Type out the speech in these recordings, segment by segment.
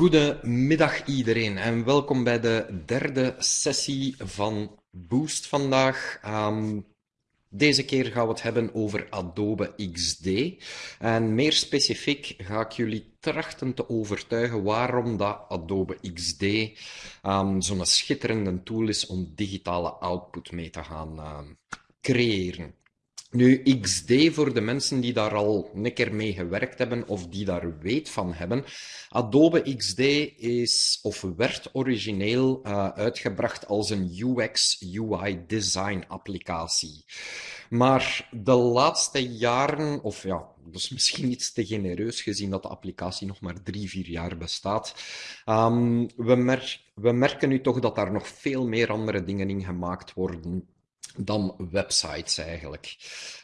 Goedemiddag iedereen en welkom bij de derde sessie van Boost vandaag. Um, deze keer gaan we het hebben over Adobe XD. En meer specifiek ga ik jullie trachten te overtuigen waarom dat Adobe XD um, zo'n schitterende tool is om digitale output mee te gaan uh, creëren. Nu, XD voor de mensen die daar al een keer mee gewerkt hebben of die daar weet van hebben. Adobe XD is of werd origineel uh, uitgebracht als een UX UI design applicatie. Maar de laatste jaren, of ja, dat is misschien iets te genereus gezien dat de applicatie nog maar drie, vier jaar bestaat. Um, we, we merken nu toch dat daar nog veel meer andere dingen in gemaakt worden dan websites eigenlijk.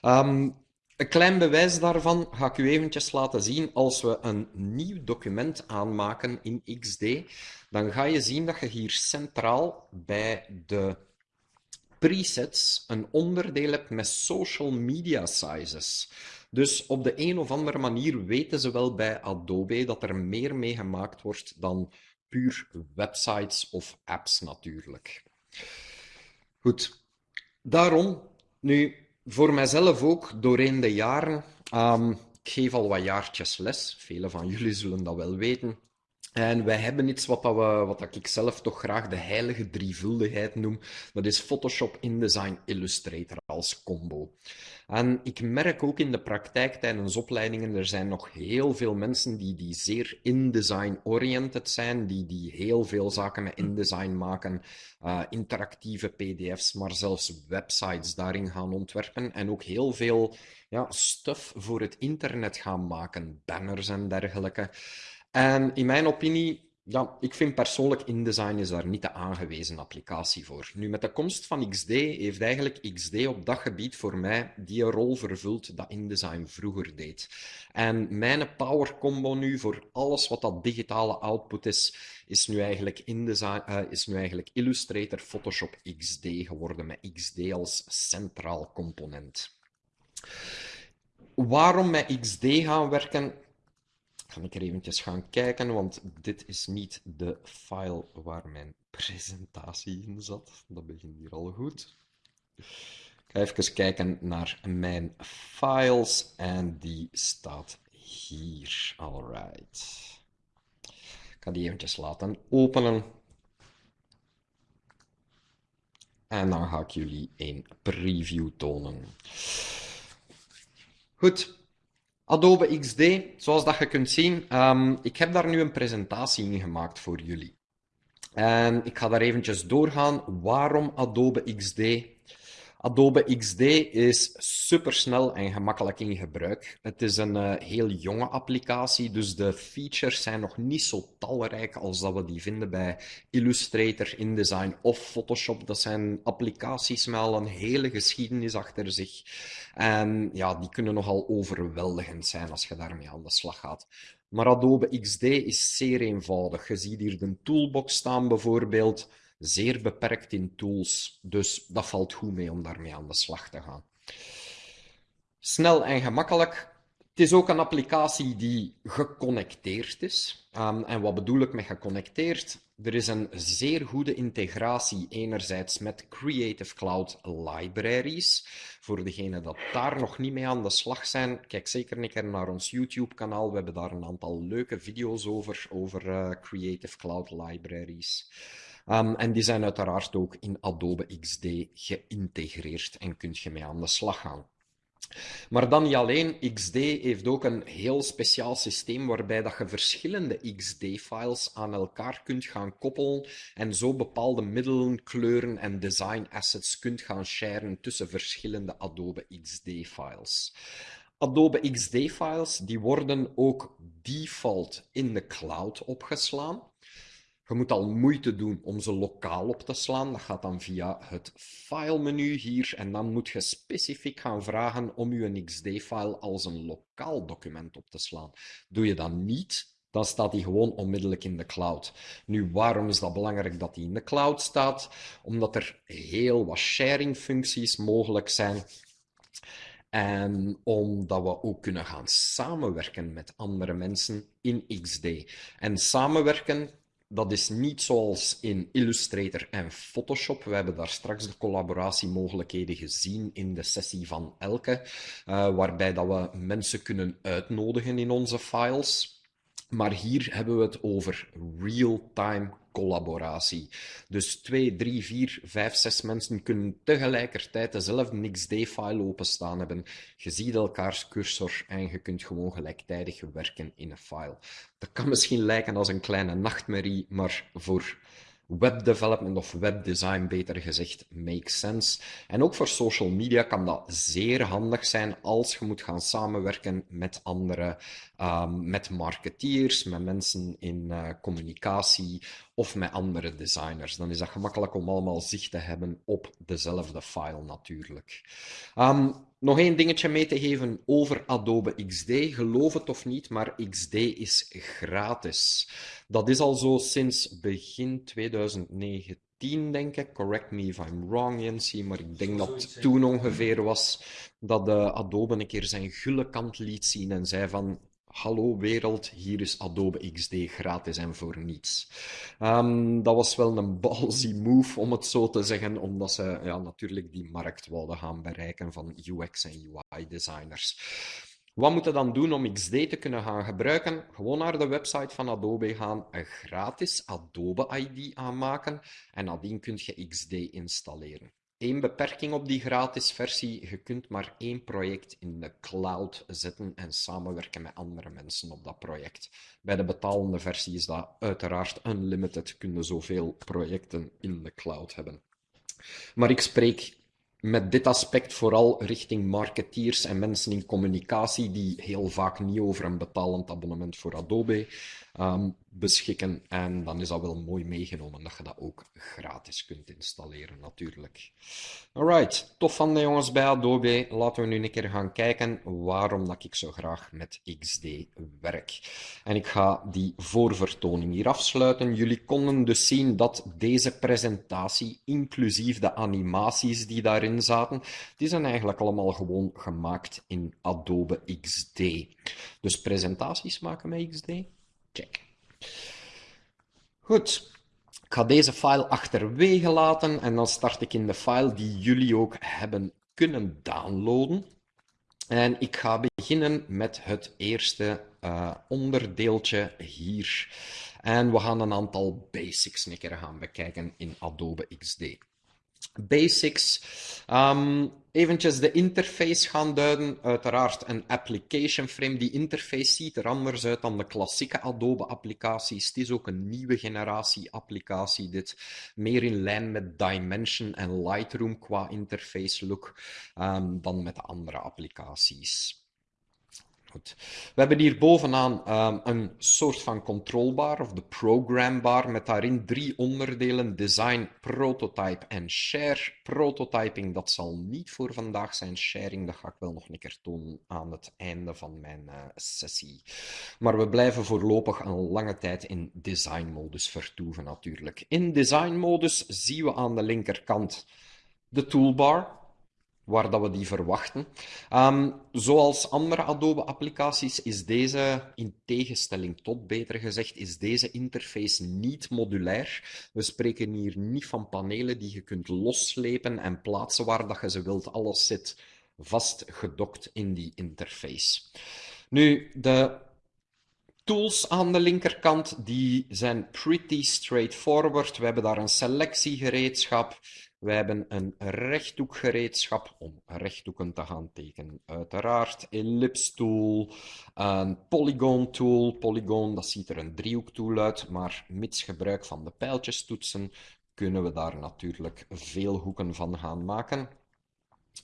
Um, een klein bewijs daarvan ga ik u eventjes laten zien. Als we een nieuw document aanmaken in XD, dan ga je zien dat je hier centraal bij de presets een onderdeel hebt met social media sizes. Dus op de een of andere manier weten ze wel bij Adobe dat er meer mee gemaakt wordt dan puur websites of apps natuurlijk. Goed, Daarom, nu, voor mijzelf ook, doorheen de jaren, um, ik geef al wat jaartjes les, velen van jullie zullen dat wel weten. En wij hebben iets wat, dat wat ik zelf toch graag de heilige drievuldigheid noem. Dat is Photoshop, InDesign, Illustrator als combo. En ik merk ook in de praktijk tijdens opleidingen, er zijn nog heel veel mensen die, die zeer InDesign-oriented zijn, die, die heel veel zaken met InDesign maken, uh, interactieve pdf's, maar zelfs websites daarin gaan ontwerpen en ook heel veel ja, stuff voor het internet gaan maken, banners en dergelijke. En in mijn opinie ja, ik vind persoonlijk InDesign is daar niet de aangewezen applicatie voor. Nu, met de komst van XD heeft eigenlijk XD op dat gebied voor mij die rol vervuld dat InDesign vroeger deed. En mijn power combo nu voor alles wat dat digitale output is, is nu eigenlijk, InDesign, uh, is nu eigenlijk Illustrator Photoshop XD geworden, met XD als centraal component. Waarom met XD gaan werken? Ga ik er eventjes gaan kijken, want dit is niet de file waar mijn presentatie in zat. Dat begint hier al goed. Ik ga even kijken naar mijn files en die staat hier. Alright. Ik ga die eventjes laten openen. En dan ga ik jullie een preview tonen. Goed, Adobe XD, zoals dat je kunt zien, um, ik heb daar nu een presentatie in gemaakt voor jullie. En ik ga daar eventjes doorgaan waarom Adobe XD. Adobe XD is supersnel en gemakkelijk in gebruik. Het is een uh, heel jonge applicatie, dus de features zijn nog niet zo talrijk als dat we die vinden bij Illustrator, InDesign of Photoshop. Dat zijn applicaties met al een hele geschiedenis achter zich. En ja, die kunnen nogal overweldigend zijn als je daarmee aan de slag gaat. Maar Adobe XD is zeer eenvoudig. Je ziet hier de toolbox staan bijvoorbeeld zeer beperkt in tools. Dus dat valt goed mee om daarmee aan de slag te gaan. Snel en gemakkelijk. Het is ook een applicatie die geconnecteerd is. Um, en wat bedoel ik met geconnecteerd? Er is een zeer goede integratie enerzijds met Creative Cloud Libraries. Voor degenen dat daar nog niet mee aan de slag zijn, kijk zeker een keer naar ons YouTube-kanaal. We hebben daar een aantal leuke video's over, over uh, Creative Cloud Libraries. Um, en die zijn uiteraard ook in Adobe XD geïntegreerd en kunt je mee aan de slag gaan. Maar dan niet alleen, XD heeft ook een heel speciaal systeem waarbij dat je verschillende XD-files aan elkaar kunt gaan koppelen en zo bepaalde middelen, kleuren en design assets kunt gaan sharen tussen verschillende Adobe XD-files. Adobe XD-files die worden ook default in de cloud opgeslaan. Je moet al moeite doen om ze lokaal op te slaan. Dat gaat dan via het file-menu hier. En dan moet je specifiek gaan vragen om je XD-file als een lokaal document op te slaan. Doe je dat niet, dan staat die gewoon onmiddellijk in de cloud. Nu, waarom is dat belangrijk dat die in de cloud staat? Omdat er heel wat sharing-functies mogelijk zijn. En omdat we ook kunnen gaan samenwerken met andere mensen in XD. En samenwerken, dat is niet zoals in Illustrator en Photoshop. We hebben daar straks de collaboratiemogelijkheden gezien in de sessie van Elke, uh, waarbij dat we mensen kunnen uitnodigen in onze files. Maar hier hebben we het over real-time collaboratie. Dus twee, drie, vier, vijf, zes mensen kunnen tegelijkertijd dezelfde XD-file openstaan hebben. Je ziet elkaars cursor en je kunt gewoon gelijktijdig werken in een file. Dat kan misschien lijken als een kleine nachtmerrie, maar voor webdevelopment of webdesign, beter gezegd, makes sense. En ook voor social media kan dat zeer handig zijn als je moet gaan samenwerken met andere, um, met marketeers, met mensen in uh, communicatie of met andere designers. Dan is dat gemakkelijk om allemaal zicht te hebben op dezelfde file natuurlijk. Um, nog één dingetje mee te geven over Adobe XD. Geloof het of niet, maar XD is gratis. Dat is al zo sinds begin 2019, denk ik. Correct me if I'm wrong, Jensie, maar ik denk dat het toen ongeveer was dat de Adobe een keer zijn gulle kant liet zien en zei van hallo wereld, hier is Adobe XD gratis en voor niets. Um, dat was wel een ballsy move, om het zo te zeggen, omdat ze ja, natuurlijk die markt wilden gaan bereiken van UX en UI designers. Wat moet je dan doen om XD te kunnen gaan gebruiken? Gewoon naar de website van Adobe gaan, een gratis Adobe ID aanmaken en nadien kun je XD installeren. Eén beperking op die gratis versie, je kunt maar één project in de cloud zetten en samenwerken met andere mensen op dat project. Bij de betalende versie is dat uiteraard unlimited, kun je zoveel projecten in de cloud hebben. Maar ik spreek met dit aspect vooral richting marketeers en mensen in communicatie die heel vaak niet over een betalend abonnement voor Adobe um, beschikken. En dan is dat wel mooi meegenomen dat je dat ook gratis kunt installeren natuurlijk. Alright, tof van de jongens bij Adobe. Laten we nu een keer gaan kijken waarom dat ik zo graag met XD werk. En ik ga die voorvertoning hier afsluiten. Jullie konden dus zien dat deze presentatie, inclusief de animaties die daarin zaten, die zijn eigenlijk allemaal gewoon gemaakt in Adobe XD. Dus presentaties maken met XD? Goed. Ik ga deze file achterwege laten en dan start ik in de file die jullie ook hebben kunnen downloaden. En ik ga beginnen met het eerste uh, onderdeeltje hier. En we gaan een aantal basics een gaan bekijken in Adobe XD basics. Um, eventjes de interface gaan duiden. Uiteraard een application frame. Die interface ziet er anders uit dan de klassieke Adobe applicaties. Het is ook een nieuwe generatie applicatie. Dit meer in lijn met Dimension en Lightroom qua interface look um, dan met de andere applicaties. We hebben hier bovenaan um, een soort van controlbar of de programbar met daarin drie onderdelen: design, prototype en share. Prototyping, dat zal niet voor vandaag zijn. Sharing, dat ga ik wel nog een keer tonen aan het einde van mijn uh, sessie. Maar we blijven voorlopig een lange tijd in design-modus vertoeven natuurlijk. In design-modus zien we aan de linkerkant de toolbar waar dat we die verwachten. Um, zoals andere Adobe-applicaties is deze, in tegenstelling tot beter gezegd, is deze interface niet modulair. We spreken hier niet van panelen die je kunt losslepen en plaatsen waar dat je ze wilt. Alles zit vastgedokt in die interface. Nu, de tools aan de linkerkant die zijn pretty straightforward. We hebben daar een selectiegereedschap. We hebben een rechthoekgereedschap om rechthoeken te gaan tekenen. Uiteraard ellipse tool, een polygon tool. Polygon, dat ziet er een driehoektool uit, maar mits gebruik van de pijltjestoetsen kunnen we daar natuurlijk veel hoeken van gaan maken.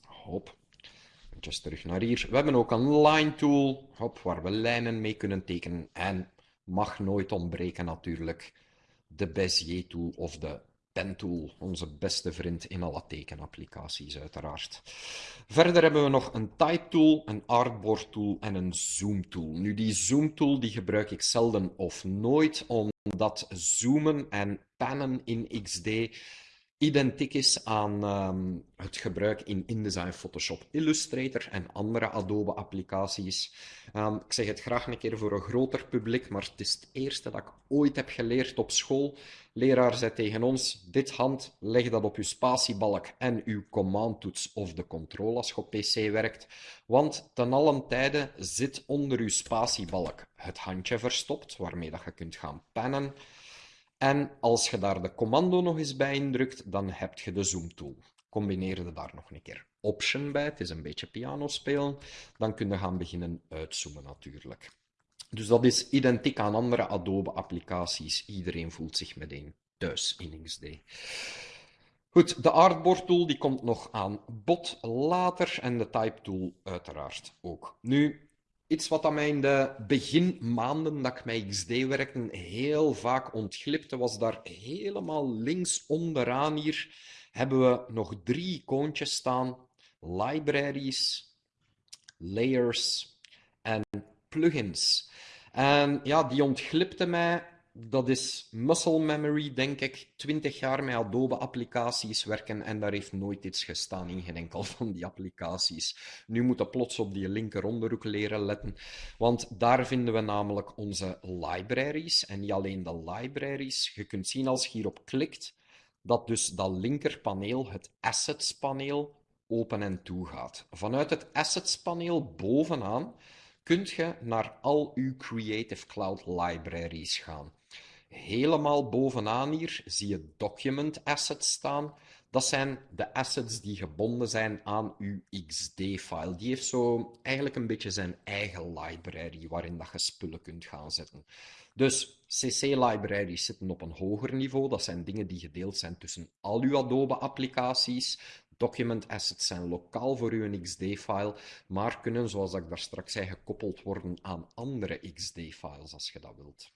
Hop, Terug naar hier. We hebben ook een line tool, hop, waar we lijnen mee kunnen tekenen. En mag nooit ontbreken natuurlijk de Bezier tool of de Pentool, onze beste vriend in alle tekenapplicaties uiteraard. Verder hebben we nog een Type Tool, een Artboard Tool en een Zoom Tool. Nu, die Zoom Tool die gebruik ik zelden of nooit, omdat zoomen en pannen in XD identiek is aan ehm, het gebruik in InDesign, Photoshop, Illustrator en andere Adobe-applicaties. Ehm, ik zeg het graag een keer voor een groter publiek, maar het is het eerste dat ik ooit heb geleerd op school. Leraar zei tegen ons, dit hand, leg dat op uw spatiebalk en uw commandtoets of de controle als je op PC werkt. Want ten allen tijde zit onder uw spatiebalk het handje verstopt, waarmee dat je kunt gaan pennen. En als je daar de commando nog eens bij indrukt, dan heb je de zoom tool. Combineer daar nog een keer option bij, het is een beetje piano spelen, dan kun je gaan beginnen uitzoomen natuurlijk. Dus dat is identiek aan andere Adobe-applicaties. Iedereen voelt zich meteen thuis in XD. Goed, de Artboard tool die komt nog aan bod later en de Type tool uiteraard ook. Nu, Iets wat aan mij in de beginmaanden dat ik met XD werkte heel vaak ontglipte, was daar helemaal links onderaan hier hebben we nog drie icoontjes staan. Libraries, layers en plugins. En ja, die ontglipte mij dat is muscle memory, denk ik. Twintig jaar met Adobe-applicaties werken en daar heeft nooit iets gestaan in geen enkel van die applicaties. Nu moeten plots op die linker onderhoek leren letten, want daar vinden we namelijk onze libraries. En niet alleen de libraries. Je kunt zien als je hierop klikt, dat dus dat linkerpaneel, het Assets-paneel, open en toe gaat. Vanuit het Assets-paneel bovenaan kunt je naar al uw Creative Cloud libraries gaan. Helemaal bovenaan hier zie je Document Assets staan. Dat zijn de assets die gebonden zijn aan uw XD-file. Die heeft zo eigenlijk een beetje zijn eigen library waarin dat je spullen kunt gaan zetten. Dus CC-libraries zitten op een hoger niveau. Dat zijn dingen die gedeeld zijn tussen al uw Adobe-applicaties. Document assets zijn lokaal voor uw XD-file, maar kunnen, zoals ik daar straks zei, gekoppeld worden aan andere XD-files als je dat wilt.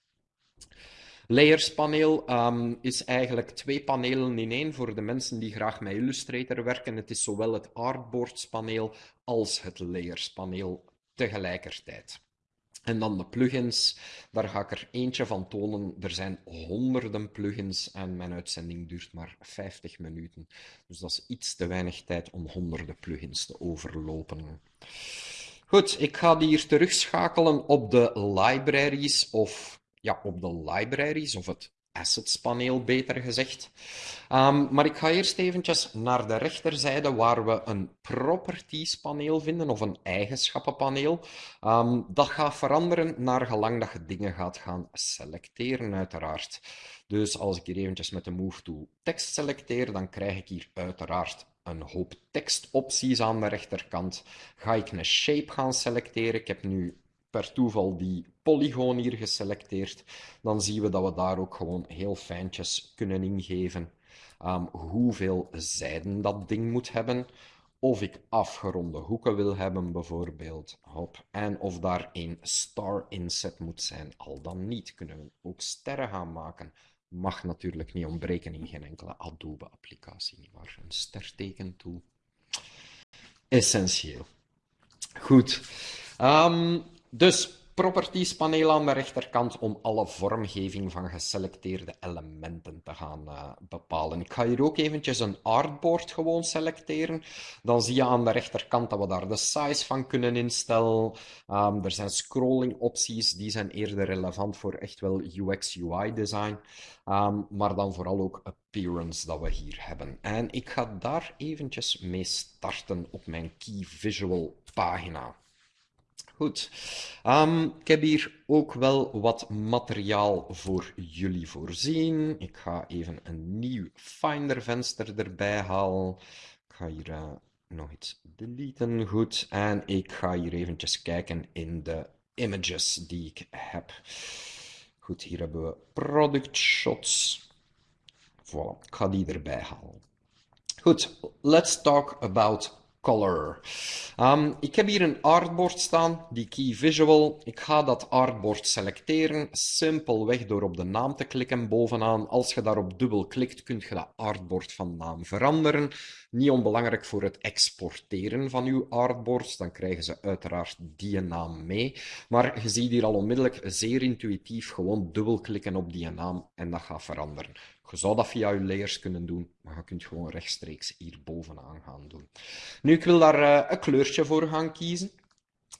Layers paneel um, is eigenlijk twee panelen in één voor de mensen die graag met Illustrator werken. Het is zowel het Artboards paneel als het Layers paneel tegelijkertijd. En dan de plugins, daar ga ik er eentje van tonen. Er zijn honderden plugins en mijn uitzending duurt maar 50 minuten. Dus dat is iets te weinig tijd om honderden plugins te overlopen. Goed, ik ga die hier terugschakelen op de libraries of ja, op de libraries of het assets paneel, beter gezegd. Um, maar ik ga eerst eventjes naar de rechterzijde waar we een properties paneel vinden of een eigenschappenpaneel. Um, dat gaat veranderen naar gelang dat je dingen gaat gaan selecteren uiteraard. Dus als ik hier eventjes met de move tool tekst selecteer, dan krijg ik hier uiteraard een hoop tekstopties aan de rechterkant. Ga ik een shape gaan selecteren. Ik heb nu per toeval die polygoon hier geselecteerd, dan zien we dat we daar ook gewoon heel fijntjes kunnen ingeven um, hoeveel zijden dat ding moet hebben. Of ik afgeronde hoeken wil hebben, bijvoorbeeld. Hop. En of daar een star inset moet zijn. Al dan niet kunnen we ook sterren gaan maken. Mag natuurlijk niet ontbreken in geen enkele Adobe-applicatie. Maar een sterteken toe. Essentieel. Goed. Um, dus properties paneel aan de rechterkant om alle vormgeving van geselecteerde elementen te gaan uh, bepalen. Ik ga hier ook eventjes een artboard gewoon selecteren. Dan zie je aan de rechterkant dat we daar de size van kunnen instellen. Um, er zijn scrolling opties, die zijn eerder relevant voor echt wel UX UI design. Um, maar dan vooral ook appearance dat we hier hebben. En ik ga daar eventjes mee starten op mijn Key Visual pagina. Goed. Um, ik heb hier ook wel wat materiaal voor jullie voorzien. Ik ga even een nieuw Finder-venster erbij halen. Ik ga hier uh, nog iets deleten. Goed. En ik ga hier eventjes kijken in de images die ik heb. Goed, hier hebben we product shots. Voilà, ik ga die erbij halen. Goed, let's talk about color. Um, ik heb hier een artboard staan, die key visual. Ik ga dat artboard selecteren, simpelweg door op de naam te klikken bovenaan. Als je daarop dubbel klikt, kun je dat artboard van naam veranderen. Niet onbelangrijk voor het exporteren van uw artboards, dan krijgen ze uiteraard die naam mee. Maar je ziet hier al onmiddellijk zeer intuïtief gewoon dubbelklikken op die naam en dat gaat veranderen. Je zou dat via je layers kunnen doen, maar je kunt gewoon rechtstreeks hier bovenaan gaan doen. Nu, ik wil daar uh, een kleurtje voor gaan kiezen.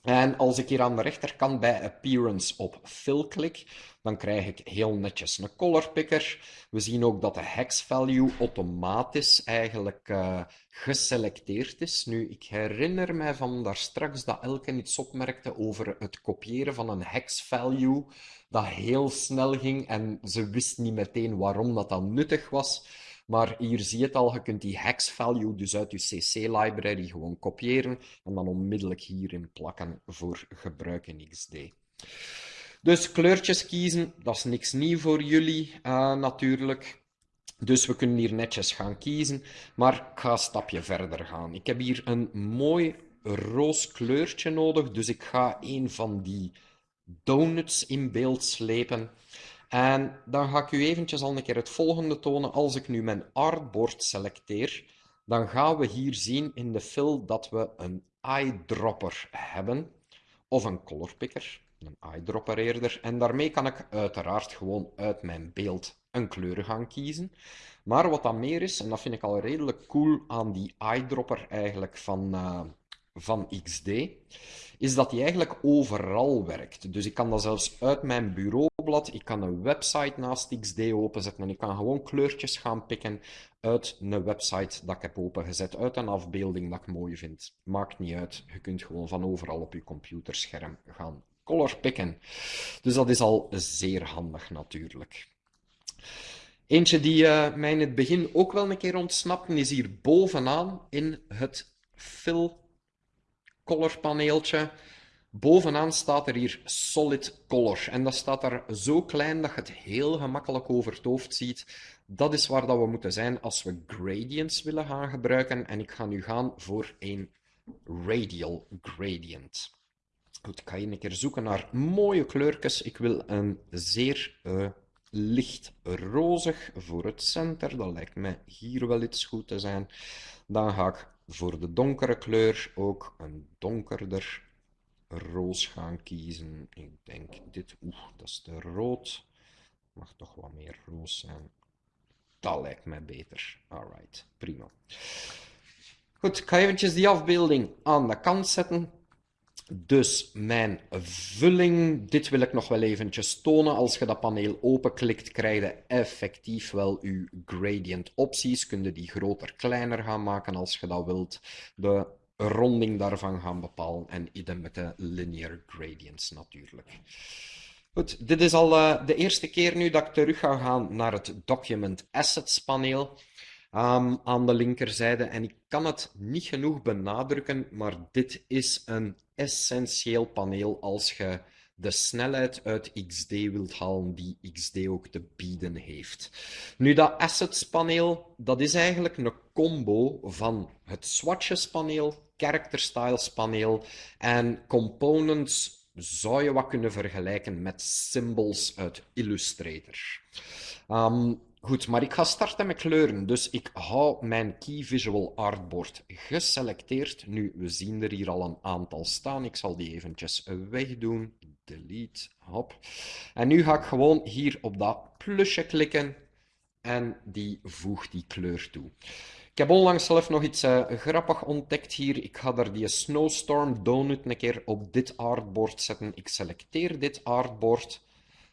En als ik hier aan de rechterkant bij Appearance op Fill klik, dan krijg ik heel netjes een color picker. We zien ook dat de hex value automatisch eigenlijk uh, geselecteerd is. Nu, ik herinner mij van daar straks dat Elke iets opmerkte over het kopiëren van een hex value, dat heel snel ging en ze wist niet meteen waarom dat dan nuttig was. Maar hier zie je het al, je kunt die hex value dus uit je CC-library gewoon kopiëren en dan onmiddellijk hierin plakken voor gebruik in XD. Dus kleurtjes kiezen, dat is niks nieuw voor jullie uh, natuurlijk. Dus we kunnen hier netjes gaan kiezen, maar ik ga een stapje verder gaan. Ik heb hier een mooi roos kleurtje nodig, dus ik ga een van die donuts in beeld slepen. En dan ga ik u eventjes al een keer het volgende tonen. Als ik nu mijn artboard selecteer, dan gaan we hier zien in de fill dat we een eyedropper hebben. Of een color picker, een eyedropper eerder. En daarmee kan ik uiteraard gewoon uit mijn beeld een kleur gaan kiezen. Maar wat dan meer is, en dat vind ik al redelijk cool aan die eyedropper eigenlijk van, uh, van XD, is dat die eigenlijk overal werkt. Dus ik kan dat zelfs uit mijn bureaublad, ik kan een website naast XD openzetten en ik kan gewoon kleurtjes gaan pikken uit een website dat ik heb opengezet, uit een afbeelding dat ik mooi vind. Maakt niet uit, je kunt gewoon van overal op je computerscherm gaan color pikken. Dus dat is al zeer handig natuurlijk. Eentje die uh, mij in het begin ook wel een keer ontsnapte, is hier bovenaan in het fill color paneeltje. Bovenaan staat er hier solid color. En dat staat daar zo klein dat je het heel gemakkelijk over het hoofd ziet. Dat is waar dat we moeten zijn als we gradients willen gaan gebruiken. En ik ga nu gaan voor een radial gradient. Goed, ik ga hier een keer zoeken naar mooie kleurtjes. Ik wil een zeer uh, licht rozig voor het center. Dat lijkt mij hier wel iets goed te zijn. Dan ga ik voor de donkere kleur ook een donkerder roos gaan kiezen. Ik denk dit, oeh, dat is te rood. Mag toch wat meer roos zijn. Dat lijkt mij beter. Alright, prima. Goed, ik ga eventjes die afbeelding aan de kant zetten. Dus mijn vulling, dit wil ik nog wel eventjes tonen. Als je dat paneel openklikt, krijg je effectief wel je gradient opties. Kun je die groter, kleiner gaan maken als je dat wilt. De ronding daarvan gaan bepalen. En idem met de linear gradients natuurlijk. Goed, dit is al uh, de eerste keer nu dat ik terug ga gaan naar het Document Assets paneel. Aan de linkerzijde. En ik kan het niet genoeg benadrukken, maar dit is een essentieel paneel als je de snelheid uit XD wilt halen die XD ook te bieden heeft. Nu, dat Assets paneel, dat is eigenlijk een combo van het Swatches paneel, Character Styles paneel en Components zou je wat kunnen vergelijken met symbols uit Illustrator. Um, Goed, maar ik ga starten met kleuren. Dus ik hou mijn Key Visual Artboard geselecteerd. Nu, we zien er hier al een aantal staan. Ik zal die eventjes wegdoen. Delete, hop. En nu ga ik gewoon hier op dat plusje klikken en die voegt die kleur toe. Ik heb onlangs zelf nog iets uh, grappig ontdekt hier. Ik ga daar die Snowstorm Donut een keer op dit artboard zetten. Ik selecteer dit artboard.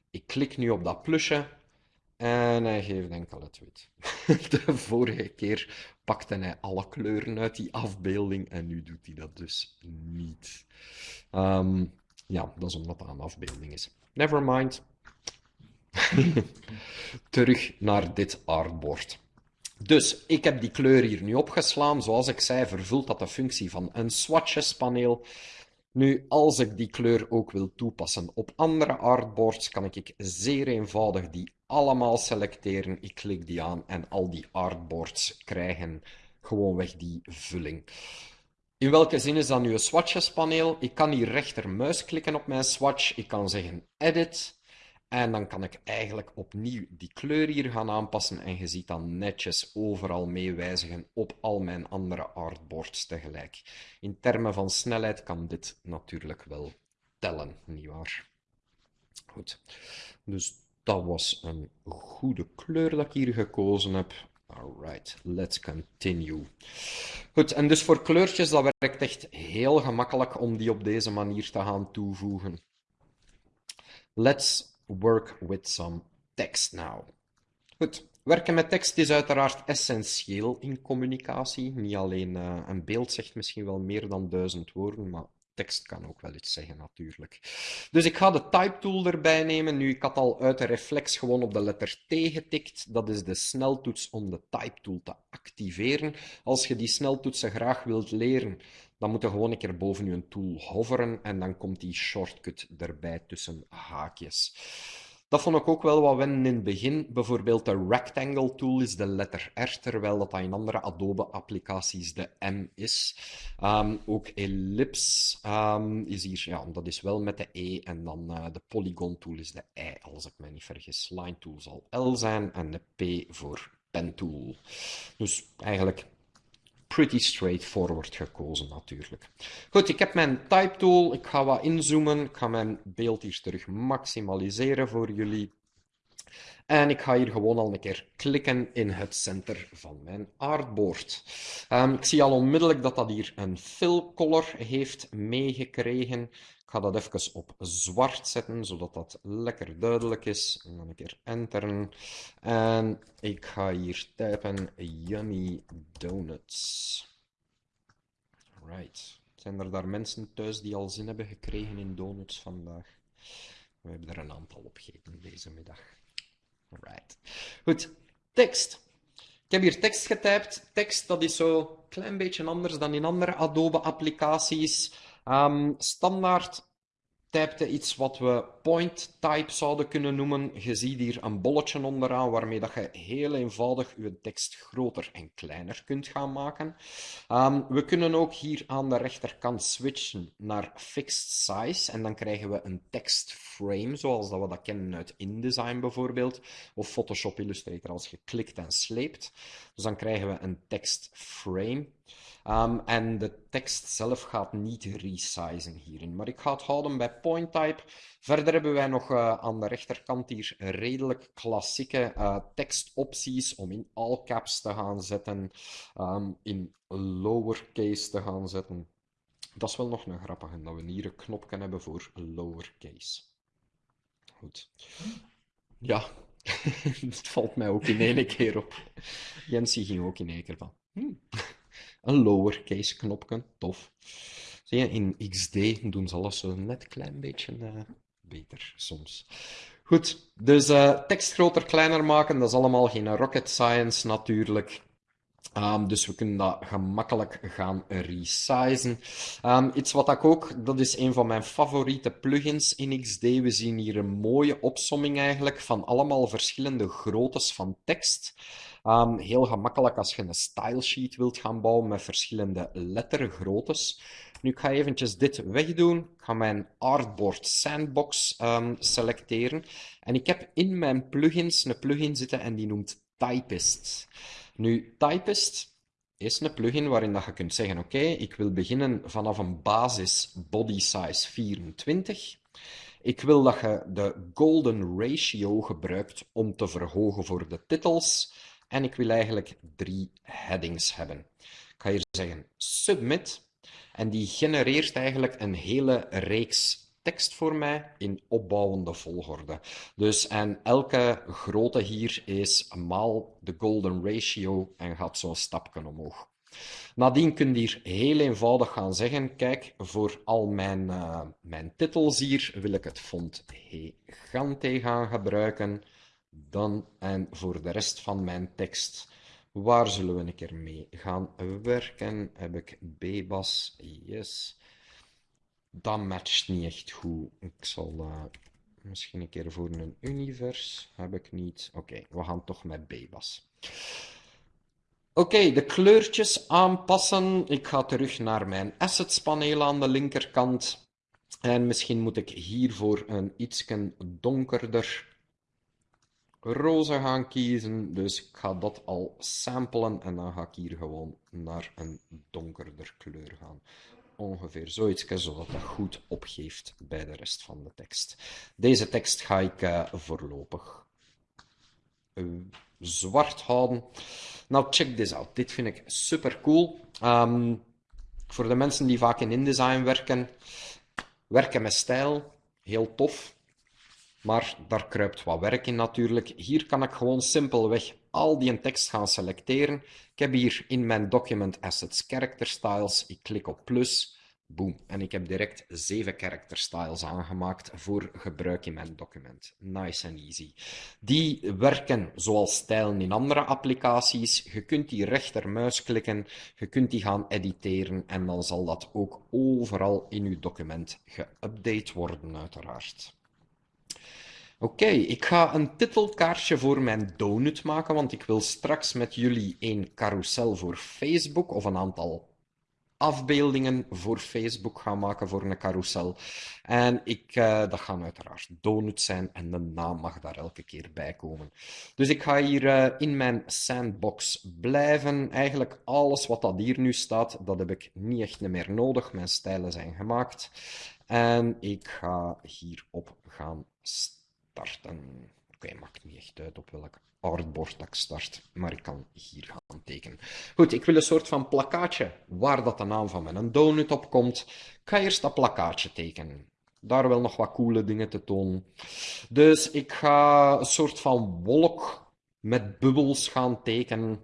Ik klik nu op dat plusje en hij geeft enkel het wit. De vorige keer pakte hij alle kleuren uit die afbeelding en nu doet hij dat dus niet. Um, ja, dat is omdat dat een afbeelding is. Never mind. Terug naar dit artboard. Dus ik heb die kleur hier nu opgeslaan. Zoals ik zei, vervult dat de functie van een swatches paneel. Nu, als ik die kleur ook wil toepassen op andere artboards, kan ik zeer eenvoudig die allemaal selecteren. Ik klik die aan en al die artboards krijgen gewoonweg die vulling. In welke zin is dat nu een swatches paneel? Ik kan hier rechtermuis klikken op mijn swatch. Ik kan zeggen edit. En dan kan ik eigenlijk opnieuw die kleur hier gaan aanpassen. En je ziet dan netjes overal meewijzigen op al mijn andere artboards tegelijk. In termen van snelheid kan dit natuurlijk wel tellen, nietwaar? Goed. Dus Dat was een goede kleur dat ik hier gekozen heb. Alright, let's continue. Goed, en dus voor kleurtjes, dat werkt echt heel gemakkelijk om die op deze manier te gaan toevoegen. Let's work with some text now. Goed, werken met tekst is uiteraard essentieel in communicatie. Niet alleen uh, een beeld zegt misschien wel meer dan duizend woorden, maar tekst kan ook wel iets zeggen natuurlijk. Dus ik ga de type tool erbij nemen. Nu, ik had al uit de reflex gewoon op de letter T getikt. Dat is de sneltoets om de type tool te activeren. Als je die sneltoetsen graag wilt leren, dan moet je gewoon een keer boven je tool hoveren en dan komt die shortcut erbij tussen haakjes. Dat vond ik ook wel wat wennen in het begin. Bijvoorbeeld de Rectangle tool is de letter R, terwijl dat in andere Adobe-applicaties de M is. Um, ook Ellipse um, is hier, ja, dat is wel met de E. En dan uh, de Polygon tool is de I, als ik me niet vergis. Line tool zal L zijn en de P voor Pen tool. Dus eigenlijk pretty straightforward gekozen natuurlijk. Goed, ik heb mijn type tool. Ik ga wat inzoomen. Ik ga mijn beeld hier terug maximaliseren voor jullie. En ik ga hier gewoon al een keer klikken in het center van mijn artboard. Um, ik zie al onmiddellijk dat dat hier een fill color heeft meegekregen. Ik ga dat even op zwart zetten, zodat dat lekker duidelijk is. En dan een keer enteren. En ik ga hier typen yummy donuts. Right. Zijn er daar mensen thuis die al zin hebben gekregen in donuts vandaag? We hebben er een aantal opgegeten deze middag. Right. Goed, tekst. Ik heb hier tekst getypt. Tekst, dat is zo een klein beetje anders dan in andere Adobe-applicaties. Um, standaard typte iets wat we point type zouden kunnen noemen. Je ziet hier een bolletje onderaan waarmee dat je heel eenvoudig je tekst groter en kleiner kunt gaan maken. Um, we kunnen ook hier aan de rechterkant switchen naar fixed size en dan krijgen we een text frame zoals dat we dat kennen uit InDesign bijvoorbeeld of Photoshop Illustrator als je klikt en sleept. Dus dan krijgen we een text frame. Um, en de tekst zelf gaat niet resizen hierin. Maar ik ga het houden bij point type. Verder hebben wij nog uh, aan de rechterkant hier redelijk klassieke uh, tekstopties om in all caps te gaan zetten, um, in lowercase te gaan zetten. Dat is wel nog een grappige, dat we hier een knopje hebben voor lowercase. Goed. Ja, het valt mij ook in één keer op. Jensie ging ook in één keer van. Hmm een lowercase knopje, tof. Zie je, in XD doen ze alles zo net klein beetje uh, beter soms. Goed, dus uh, tekst groter, kleiner maken, dat is allemaal geen rocket science natuurlijk. Um, dus we kunnen dat gemakkelijk gaan resizen. Um, iets wat ik ook, dat is een van mijn favoriete plugins in XD. We zien hier een mooie opsomming eigenlijk van allemaal verschillende groottes van tekst. Um, heel gemakkelijk als je een style sheet wilt gaan bouwen met verschillende lettergroottes. Nu, ik ga eventjes dit wegdoen. Ik ga mijn Artboard Sandbox um, selecteren. En ik heb in mijn plugins een plugin zitten en die noemt Typist. Nu, Typist is een plugin waarin dat je kunt zeggen, oké, ik wil beginnen vanaf een basis body size 24. Ik wil dat je de golden ratio gebruikt om te verhogen voor de titels. En ik wil eigenlijk drie headings hebben. Ik ga hier zeggen submit. En die genereert eigenlijk een hele reeks tekst voor mij in opbouwende volgorde. Dus en elke grootte hier is maal de golden ratio en gaat zo een stapje omhoog. Nadien kun je hier heel eenvoudig gaan zeggen, kijk, voor al mijn, uh, mijn titels hier wil ik het font Gigante gaan gebruiken. Dan, en voor de rest van mijn tekst, waar zullen we een keer mee gaan werken? Heb ik Bebas? Yes. Dat matcht niet echt goed. Ik zal uh, misschien een keer voor een univers. Heb ik niet. Oké, we gaan toch met Bebas. Oké, de kleurtjes aanpassen. Ik ga terug naar mijn assets paneel aan de linkerkant. En misschien moet ik hiervoor een iets donkerder roze gaan kiezen. Dus ik ga dat al samplen en dan ga ik hier gewoon naar een donkerder kleur gaan. ongeveer zoiets, zodat dat goed opgeeft bij de rest van de tekst. Deze tekst ga ik uh, voorlopig uh, zwart houden. Nou, check this out. Dit vind ik super cool. Um, voor de mensen die vaak in InDesign werken, werken met stijl, heel tof. Maar daar kruipt wat werk in natuurlijk. Hier kan ik gewoon simpelweg al die tekst gaan selecteren. Ik heb hier in mijn document assets character styles. Ik klik op plus. Boom. En ik heb direct zeven character styles aangemaakt voor gebruik in mijn document. Nice and easy. Die werken zoals stijlen in andere applicaties. Je kunt die rechtermuis klikken, je kunt die gaan editeren en dan zal dat ook overal in uw document geüpdate worden uiteraard. Oké, ik ga een titelkaartje voor mijn donut maken, want ik wil straks met jullie een carousel voor Facebook of een aantal afbeeldingen voor Facebook gaan maken voor een carousel. En ik, uh, dat gaan uiteraard donuts zijn en de naam mag daar elke keer bij komen. Dus ik ga hier uh, in mijn sandbox blijven. Eigenlijk alles wat dat hier nu staat, dat heb ik niet echt meer nodig. Mijn stijlen zijn gemaakt. En ik ga hierop gaan starten. Oké, maakt niet echt uit op welk artboard ik start, maar ik kan hier gaan tekenen. Goed, ik wil een soort van plakkaatje waar dat de naam van mijn donut op komt. Ik ga eerst dat plakkaatje tekenen. Daar wel nog wat coole dingen te tonen. Dus ik ga een soort van wolk met bubbels gaan tekenen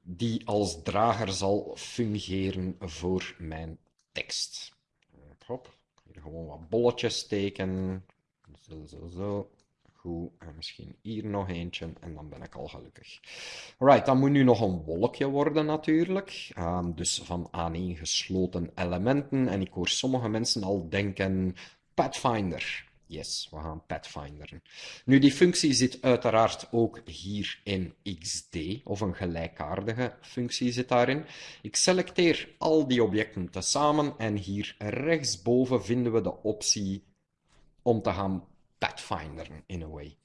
die als drager zal fungeren voor mijn tekst. Hop, hier gewoon wat bolletjes tekenen. Zo, zo, zo. Goed, en misschien hier nog eentje en dan ben ik al gelukkig. Right, dan moet nu nog een wolkje worden natuurlijk. Um, dus van aaneengesloten elementen. En ik hoor sommige mensen al denken, Pathfinder. Yes, we gaan Pathfinderen. Nu, die functie zit uiteraard ook hier in XD, of een gelijkaardige functie zit daarin. Ik selecteer al die objecten tezamen en hier rechtsboven vinden we de optie om te gaan Pathfinder in a way.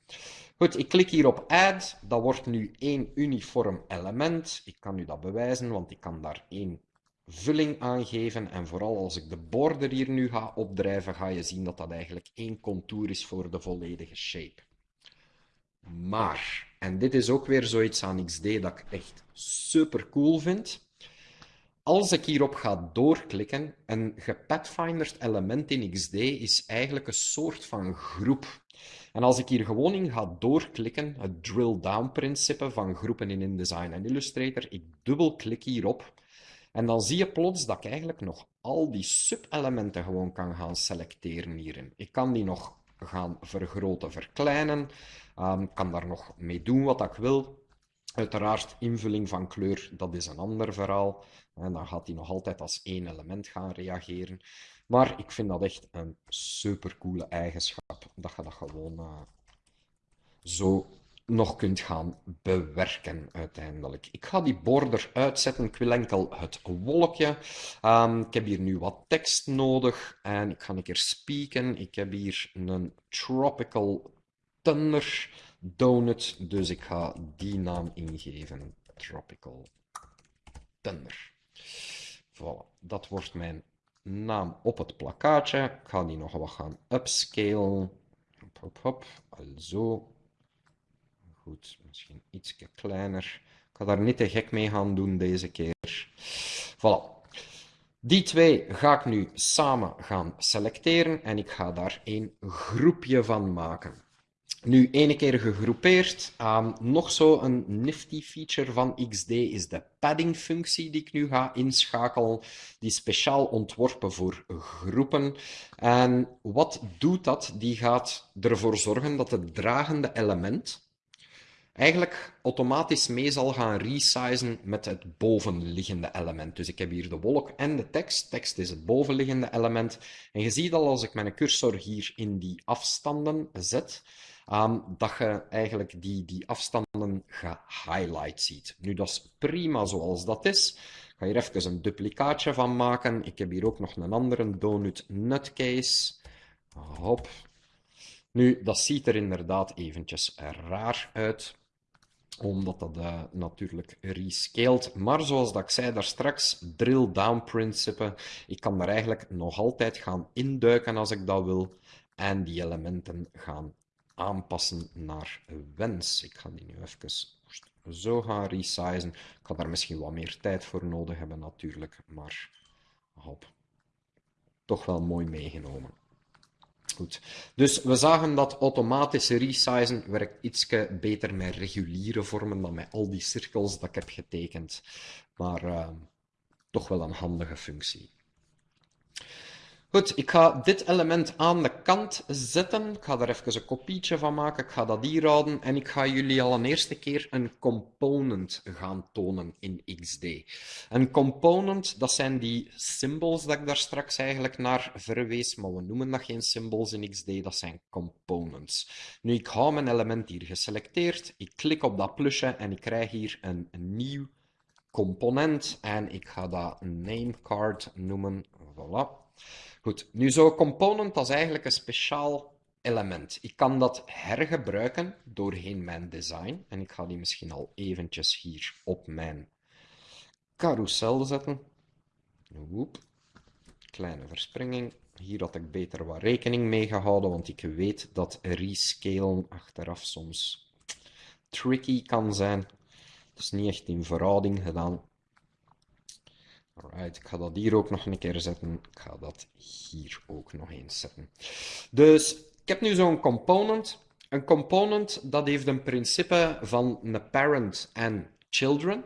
Goed, ik klik hier op Add. Dat wordt nu één uniform element. Ik kan u dat bewijzen, want ik kan daar één vulling aangeven. En vooral als ik de border hier nu ga opdrijven, ga je zien dat dat eigenlijk één contour is voor de volledige shape. Maar, en dit is ook weer zoiets aan XD dat ik echt super cool vind. Als ik hierop ga doorklikken, een gepathfinderd element in XD is eigenlijk een soort van groep. En als ik hier gewoon in ga doorklikken, het drill-down-principe van groepen in InDesign en Illustrator, ik dubbelklik hierop, en dan zie je plots dat ik eigenlijk nog al die subelementen gewoon kan gaan selecteren hierin. Ik kan die nog gaan vergroten, verkleinen, um, kan daar nog mee doen wat ik wil. Uiteraard, invulling van kleur, dat is een ander verhaal. En dan gaat hij nog altijd als één element gaan reageren. Maar ik vind dat echt een supercoole eigenschap. Dat je dat gewoon uh, zo nog kunt gaan bewerken uiteindelijk. Ik ga die border uitzetten. Ik wil enkel het wolkje. Um, ik heb hier nu wat tekst nodig. En ik ga een keer spieken. Ik heb hier een tropical thunder donut. Dus ik ga die naam ingeven. Tropical Thunder. Voilà, dat wordt mijn naam op het plakkaatje. Ik ga die nog wat gaan upscalen. Hop, hop, hop. Alzo. Goed, misschien iets kleiner. Ik ga daar niet te gek mee gaan doen deze keer. Voilà. Die twee ga ik nu samen gaan selecteren en ik ga daar een groepje van maken. Nu, ene keer gegroepeerd. Um, nog zo een nifty feature van XD is de padding-functie die ik nu ga inschakelen. Die is speciaal ontworpen voor groepen. En wat doet dat? Die gaat ervoor zorgen dat het dragende element eigenlijk automatisch mee zal gaan resizen met het bovenliggende element. Dus ik heb hier de wolk en de tekst. Tekst is het bovenliggende element. En je ziet al als ik mijn cursor hier in die afstanden zet, um, dat je eigenlijk die, die afstanden gehighlight ziet. Nu, dat is prima zoals dat is. Ik ga hier even een duplicaatje van maken. Ik heb hier ook nog een andere donut nutcase. Hop. Nu, dat ziet er inderdaad eventjes raar uit. omdat dat uh, natuurlijk rescaled. Maar zoals dat ik zei daar straks, drill down principe. Ik kan daar eigenlijk nog altijd gaan induiken als ik dat wil. En die elementen gaan aanpassen naar wens. Ik ga die nu even zo gaan resizen. Ik ga daar misschien wat meer tijd voor nodig hebben natuurlijk, maar hop. Toch wel mooi meegenomen. Goed. Dus we zagen dat automatische resizen werkt iets beter met reguliere vormen dan met al die cirkels dat ik heb getekend. Maar uh, toch wel een handige functie. Goed, ik ga dit element aan de kant zetten. Ik ga er even een kopietje van maken. Ik ga dat hier houden. En ik ga jullie al een eerste keer een component gaan tonen in XD. Een component, dat zijn die symbols dat ik daar straks eigenlijk naar verwees. Maar we noemen dat geen symbols in XD, dat zijn components. Nu, ik hou mijn element hier geselecteerd. Ik klik op dat plusje en ik krijg hier een nieuw component. En ik ga dat namecard noemen. Voilà. Goed, nu zo'n component is eigenlijk een speciaal element. Ik kan dat hergebruiken doorheen mijn design. En ik ga die misschien al eventjes hier op mijn carousel zetten. Woep. Kleine verspringing. Hier had ik beter wat rekening mee gehouden, want ik weet dat rescalen achteraf soms tricky kan zijn. Het is niet echt in verhouding gedaan. Alright, ik ga dat hier ook nog een keer zetten. Ik ga dat hier ook nog eens zetten. Dus ik heb nu zo'n component. Een component dat heeft een principe van een parent en children.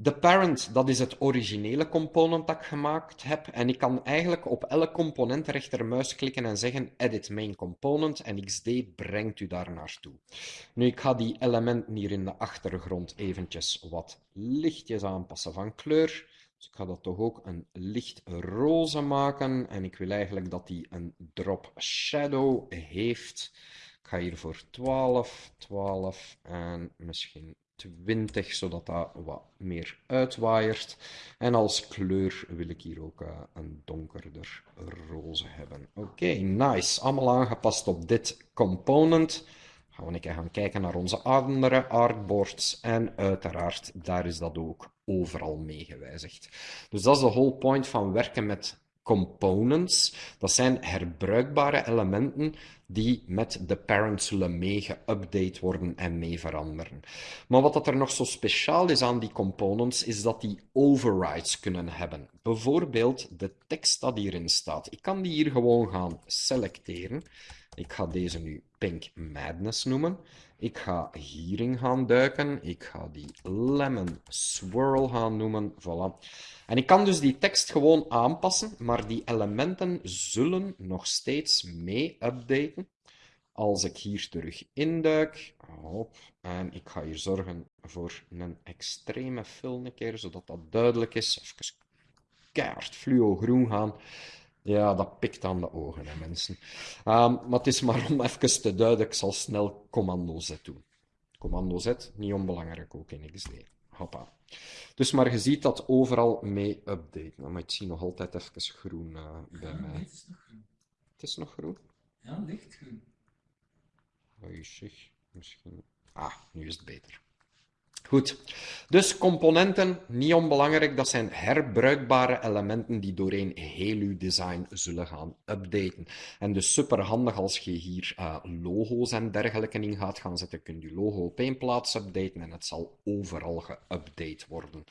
De parent, dat is het originele component dat ik gemaakt heb. En ik kan eigenlijk op elk component rechtermuis klikken en zeggen Edit Main Component. En XD brengt u daar naartoe. Nu, ik ga die elementen hier in de achtergrond eventjes wat lichtjes aanpassen van kleur. Dus ik ga dat toch ook een licht roze maken. En ik wil eigenlijk dat die een drop shadow heeft. Ik ga hier voor 12, 12 en misschien 20, zodat dat wat meer uitwaaiert. En als kleur wil ik hier ook uh, een donkerder roze hebben. Oké, nice. Allemaal aangepast op dit component gaan we een keer gaan kijken naar onze andere artboards. En uiteraard, daar is dat ook overal mee gewijzigd. Dus dat is de whole point van werken met components. Dat zijn herbruikbare elementen die met de parent zullen mee geüpdate worden en mee veranderen. Maar wat dat er nog zo speciaal is aan die components, is dat die overrides kunnen hebben. Bijvoorbeeld de tekst dat hierin staat. Ik kan die hier gewoon gaan selecteren. Ik ga deze nu Pink Madness noemen. Ik ga hierin gaan duiken. Ik ga die Lemon Swirl gaan noemen. Voilà. En ik kan dus die tekst gewoon aanpassen, maar die elementen zullen nog steeds mee updaten. Als ik hier terug induik, hop, en ik ga hier zorgen voor een extreme fill een keer, zodat dat duidelijk is. Even keihard fluo groen gaan. Ja, dat pikt aan de ogen, hè, mensen. Um, maar het is maar om even te duiden, ik zal snel commando Z doen. Commando Z, niet onbelangrijk ook in XD. Hoppa. Dus maar je ziet dat overal mee updaten. Nou, maar ik zie nog altijd even groen uh, bij ja, mij. Het is nog groen. Het is nog groen? Ja, lichtgroen. Oei, zeg. Misschien... Ah, nu is het beter. Goed, dus componenten, niet onbelangrijk, dat zijn herbruikbare elementen die doorheen heel uw design zullen gaan updaten. En dus super handig als je hier uh, logo's en dergelijke in gaat gaan zetten, kun je logo op één plaats updaten en het zal overal geüpdate worden.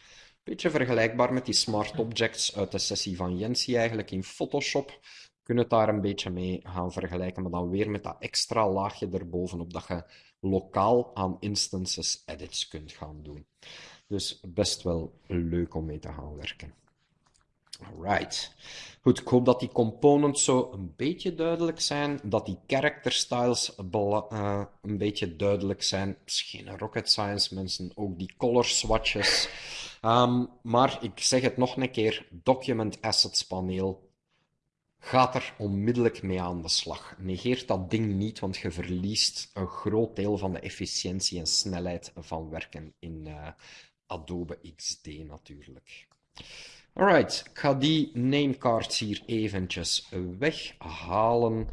Beetje vergelijkbaar met die smart objects uit de sessie van Jensi eigenlijk in Photoshop. Kun het daar een beetje mee gaan vergelijken, maar dan weer met dat extra laagje erbovenop dat je lokaal aan instances edits kunt gaan doen. Dus best wel leuk om mee te gaan werken. Alright. Goed, ik hoop dat die components zo een beetje duidelijk zijn, dat die character styles uh, een beetje duidelijk zijn. Misschien rocket science mensen, ook die color swatches. Um, maar ik zeg het nog een keer, document assets paneel gaat er onmiddellijk mee aan de slag. Negeert dat ding niet, want je verliest een groot deel van de efficiëntie en snelheid van werken in uh, Adobe XD natuurlijk. Alright, ik ga die namecards hier eventjes weghalen.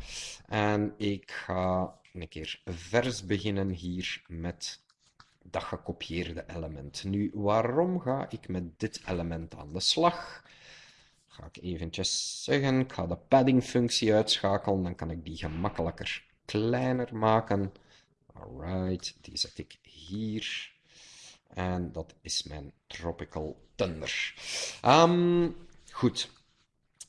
En ik ga een keer vers beginnen hier met dat gekopieerde element. Nu, waarom ga ik met dit element aan de slag? Ga ik eventjes zeggen, ik ga de padding-functie uitschakelen, dan kan ik die gemakkelijker kleiner maken. Alright, die zet ik hier. En dat is mijn Tropical Thunder. Ehm, goed,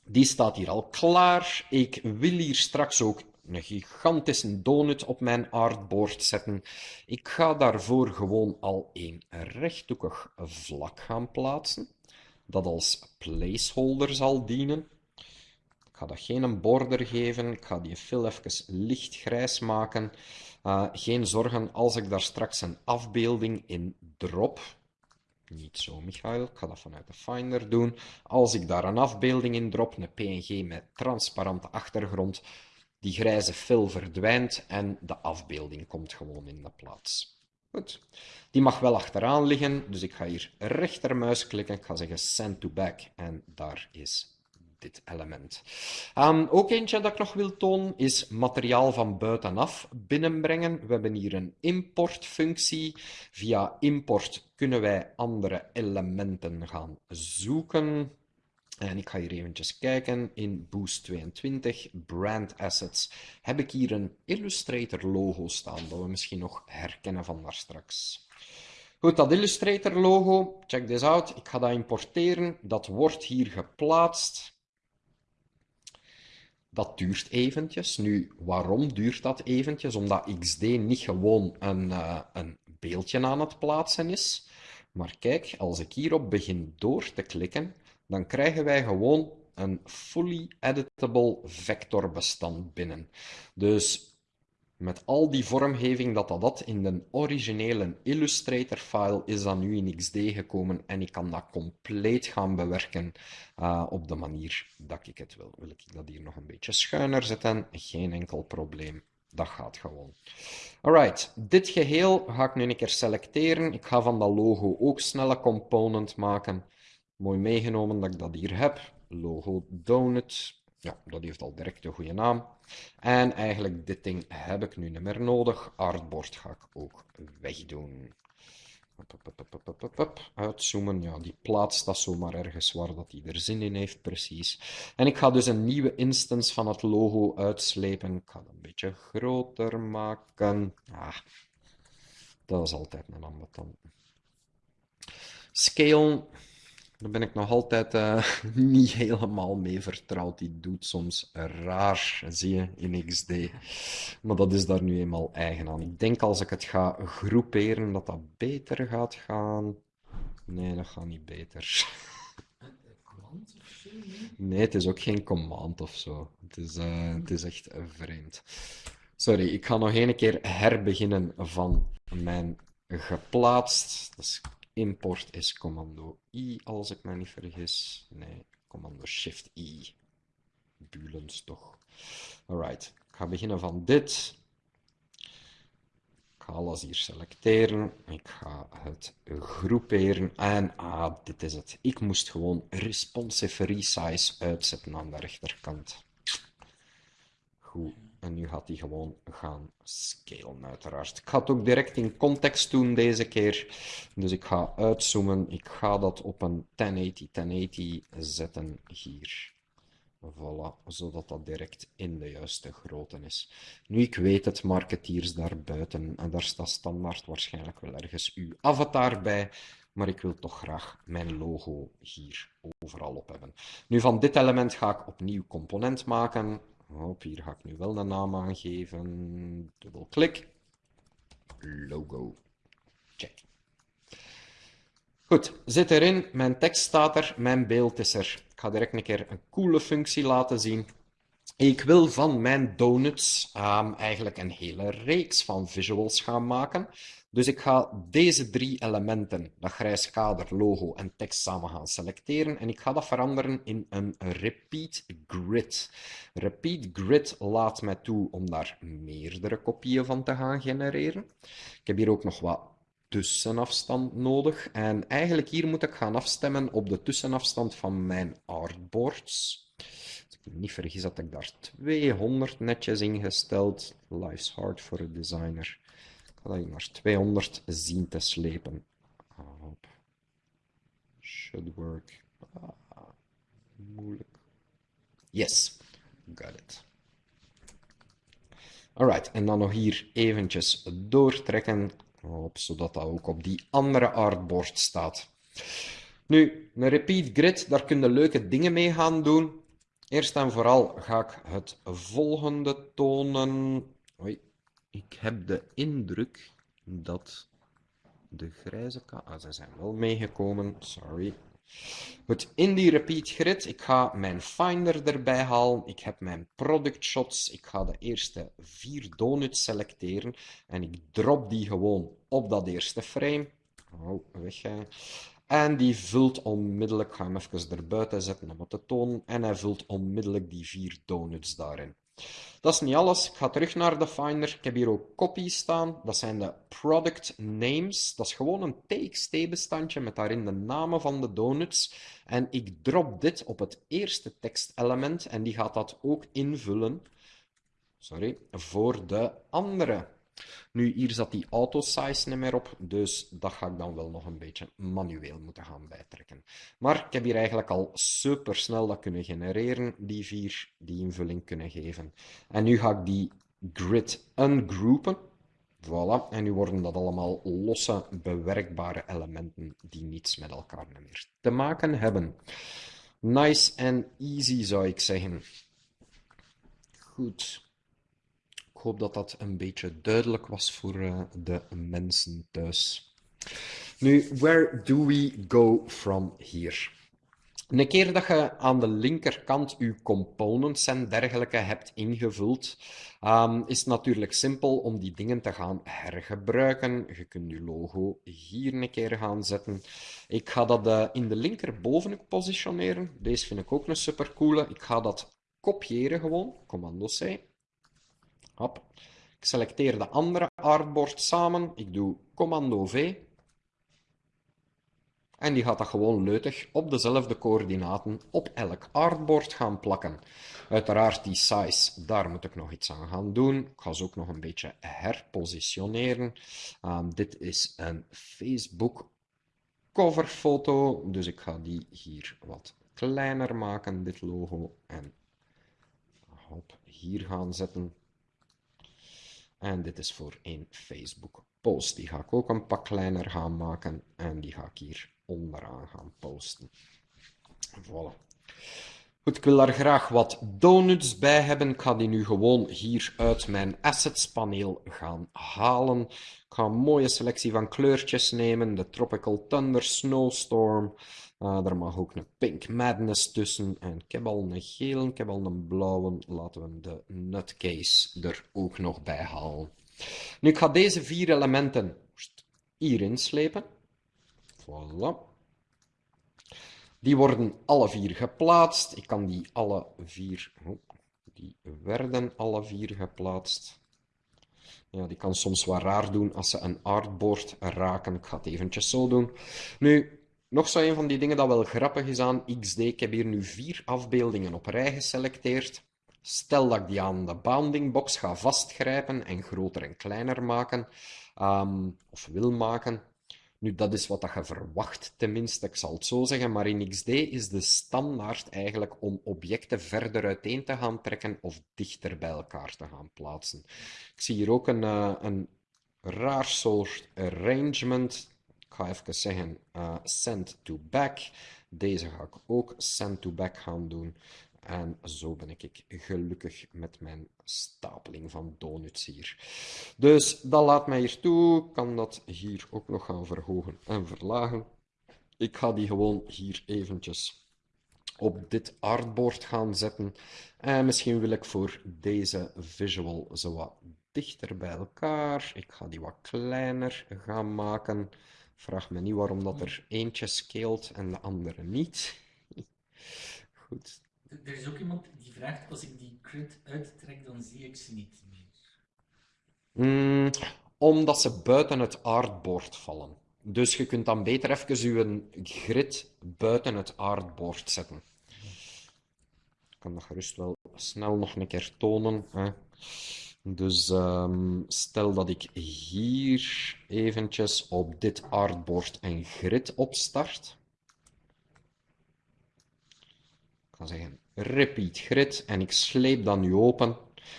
die staat hier al klaar. Ik wil hier straks ook een gigantische donut op mijn artboard zetten. Ik ga daarvoor gewoon al een rechthoekig vlak gaan plaatsen, dat als placeholder zal dienen. Ik ga dat geen border geven, ik ga die fill even lichtgrijs maken. Uh, geen zorgen als ik daar straks een afbeelding in drop. Niet zo, Michael. Ik ga dat vanuit de Finder doen. Als ik daar een afbeelding in drop, een PNG met transparante achtergrond, die grijze fill verdwijnt en de afbeelding komt gewoon in de plaats. Die mag wel achteraan liggen, dus ik ga hier rechtermuis klikken. Ik ga zeggen send to back en daar is dit element. Um, ook eentje dat ik nog wil tonen is materiaal van buitenaf binnenbrengen. We hebben hier een importfunctie. Via import kunnen wij andere elementen gaan zoeken. En ik ga hier eventjes kijken. In Boost 22, Brand Assets, heb ik hier een Illustrator logo staan, dat we misschien nog herkennen van daar straks. Goed, dat Illustrator logo, check this out. Ik ga dat importeren. Dat wordt hier geplaatst. Dat duurt eventjes. Nu, waarom duurt dat eventjes? Omdat XD niet gewoon een, uh, een beeldje aan het plaatsen is. Maar kijk, als ik hierop begin door te klikken, dan krijgen wij gewoon een fully editable vectorbestand binnen. Dus met al die vormgeving dat dat, dat in de originele Illustrator file is dat nu in XD gekomen en ik kan dat compleet gaan bewerken uh, op de manier dat ik het wil. Wil ik dat hier nog een beetje schuiner zetten? Geen enkel probleem. Dat gaat gewoon. Alright, dit geheel ga ik nu een keer selecteren. Ik ga van dat logo ook snelle component maken. Mooi meegenomen dat ik dat hier heb. Logo donut. Ja, dat heeft al direct een goede naam. En eigenlijk dit ding heb ik nu niet meer nodig. Artboard ga ik ook wegdoen. Uitzoomen, ja, die plaatst dat zomaar ergens waar dat hij er zin in heeft, precies. En ik ga dus een nieuwe instance van het logo uitslepen. Ik ga het een beetje groter maken. Ah, dat is altijd een ambetant. Scale daar ben ik nog altijd uh, niet helemaal mee vertrouwd. Die doet soms raar, zie je, in XD. Maar dat is daar nu eenmaal eigen aan. Ik denk als ik het ga groeperen, dat dat beter gaat gaan. Nee, dat gaat niet beter. Nee, het is ook geen command of zo. Het is, uh, het is echt vreemd. Sorry, ik ga nog een keer herbeginnen van mijn geplaatst. Dat is import is commando I, als ik me niet vergis. Nee, commando shift I. Bulens toch. Alright, ik ga beginnen van dit. Ik ga alles hier selecteren. Ik ga het groeperen. En ah, dit is het. Ik moest gewoon responsive resize uitzetten aan de rechterkant. Goed. En nu gaat hij gewoon gaan scalen, uiteraard. Ik ga het ook direct in context doen deze keer. Dus ik ga uitzoomen. Ik ga dat op een 1080, 1080 zetten hier. Voilà, zodat dat direct in de juiste grootte is. Nu, ik weet het, marketeers daarbuiten, en daar staat standaard waarschijnlijk wel ergens uw avatar bij, maar ik wil toch graag mijn logo hier overal op hebben. Nu, van dit element ga ik opnieuw component maken. Hier ga ik nu wel de naam aangeven. Dubbelklik. Logo. Check. Goed, zit erin. Mijn tekst staat er. Mijn beeld is er. Ik ga direct een keer een coole functie laten zien. Ik wil van mijn donuts um, eigenlijk een hele reeks van visuals gaan maken. Dus ik ga deze drie elementen, dat grijs kader, logo en tekst, samen gaan selecteren. En ik ga dat veranderen in een repeat grid. Repeat grid laat mij toe om daar meerdere kopieën van te gaan genereren. Ik heb hier ook nog wat tussenafstand nodig. En eigenlijk hier moet ik gaan afstemmen op de tussenafstand van mijn artboards. Ik niet vergis, had ik daar 200 netjes ingesteld. Life's hard for a designer dat hier naar 200 zien te slepen. Hop. Should work. Ah, moeilijk. Yes, got it. Alright, en dan nog hier eventjes doortrekken, hop, zodat dat ook op die andere artboard staat. Nu, een repeat grid, daar kun je leuke dingen mee gaan doen. Eerst en vooral ga ik het volgende tonen. Oei, ik heb de indruk dat de grijze. Ah, ze zijn wel meegekomen, sorry. Goed, in die repeat grid, ik ga mijn finder erbij halen. Ik heb mijn product shots. Ik ga de eerste vier donuts selecteren. En ik drop die gewoon op dat eerste frame. Oh, weg En die vult onmiddellijk, ga hem even erbuiten zetten om het te tonen. En hij vult onmiddellijk die vier donuts daarin. Dat is niet alles. Ik ga terug naar de Finder. Ik heb hier ook copies staan. Dat zijn de product names. Dat is gewoon een TXT-bestandje met daarin de namen van de donuts. En ik drop dit op het eerste tekstelement en die gaat dat ook invullen sorry, voor de andere nu, hier zat die auto-size niet meer op, dus dat ga ik dan wel nog een beetje manueel moeten gaan bijtrekken. Maar ik heb hier eigenlijk al super snel dat kunnen genereren, die vier, die invulling kunnen geven. En nu ga ik die grid ungroupen. Voilà, en nu worden dat allemaal losse, bewerkbare elementen die niets met elkaar meer te maken hebben. Nice and easy, zou ik zeggen. Goed hoop dat dat een beetje duidelijk was voor uh, de mensen thuis. Nu, where do we go from here? Een keer dat je aan de linkerkant je components en dergelijke hebt ingevuld, um, is het natuurlijk simpel om die dingen te gaan hergebruiken. Je kunt je logo hier een keer gaan zetten. Ik ga dat uh, in de linkerbovenhoek positioneren. Deze vind ik ook een supercoole. Ik ga dat kopiëren gewoon, commando C. Hop. Ik selecteer de andere artboard samen. Ik doe commando V. En die gaat dat gewoon leutig op dezelfde coördinaten op elk artboard gaan plakken. Uiteraard die size, daar moet ik nog iets aan gaan doen. Ik ga ze ook nog een beetje herpositioneren. Um, dit is een Facebook coverfoto, dus ik ga die hier wat kleiner maken, dit logo. En hop, hier gaan zetten. En dit is voor een Facebook post. Die ga ik ook een pak kleiner gaan maken. En die ga ik hier onderaan gaan posten. Voilà. Goed, ik wil daar graag wat donuts bij hebben. Ik ga die nu gewoon hier uit mijn assets paneel gaan halen. Ik ga een mooie selectie van kleurtjes nemen. De Tropical Thunder Snowstorm. Uh, er mag ook een Pink Madness tussen. En ik heb al een gele, ik heb al een blauwe. Laten we de nutcase er ook nog bij halen. Nu, ik ga deze vier elementen hierin slepen. Voilà. Die worden alle vier geplaatst. Ik kan die alle vier... Oh, die werden alle vier geplaatst. Ja, die kan soms wat raar doen als ze een artboard raken. Ik ga het eventjes zo doen. Nu, nog zo een van die dingen dat wel grappig is aan XD. Ik heb hier nu vier afbeeldingen op rij geselecteerd. Stel dat ik die aan de bounding box ga vastgrijpen en groter en kleiner maken, um, of wil maken. Nu, dat is wat dat je verwacht, tenminste, ik zal het zo zeggen. Maar in XD is de standaard eigenlijk om objecten verder uiteen te gaan trekken of dichter bij elkaar te gaan plaatsen. Ik zie hier ook een, uh, een raar soort arrangement ga even zeggen uh, send to back. Deze ga ik ook send to back gaan doen. En zo ben ik gelukkig met mijn stapeling van donuts hier. Dus dat laat mij hier toe. Ik kan dat hier ook nog gaan verhogen en verlagen. Ik ga die gewoon hier eventjes op dit artboard gaan zetten. En misschien wil ik voor deze visual zo wat dichter bij elkaar. Ik ga die wat kleiner gaan maken. Vraag me niet waarom dat er eentje scaled en de andere niet. Goed. Er is ook iemand die vraagt, als ik die grid uittrek, dan zie ik ze niet meer. Mm, omdat ze buiten het artboard vallen. Dus je kunt dan beter even je grid buiten het artboard zetten. Ik kan dat gerust wel snel nog een keer tonen. Hè. Dus ehm, stel dat ik hier eventjes op dit artboard een grid opstart. Ik ga zeggen repeat grid en ik sleep dat nu open.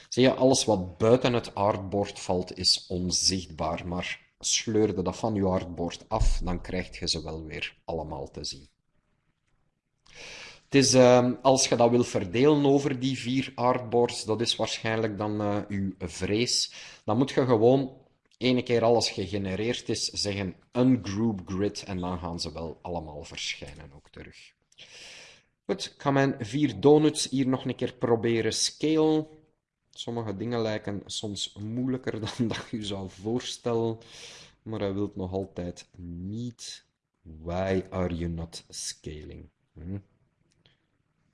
Zie je, alles wat buiten het artboard valt is onzichtbaar, maar sleurde dat van je artboard af, dan krijg je ze wel weer allemaal te zien. Is, uh, als je dat wil verdelen over die vier artboards, dat is waarschijnlijk dan uh, uw vrees, dan moet je gewoon ene keer alles gegenereerd is, zeggen een group grid en dan gaan ze wel allemaal verschijnen ook terug. Goed, ik ga mijn vier donuts hier nog een keer proberen scalen. Sommige dingen lijken soms moeilijker dan dat je zou voorstellen, maar hij wilt nog altijd niet. Why are you not scaling? Hm?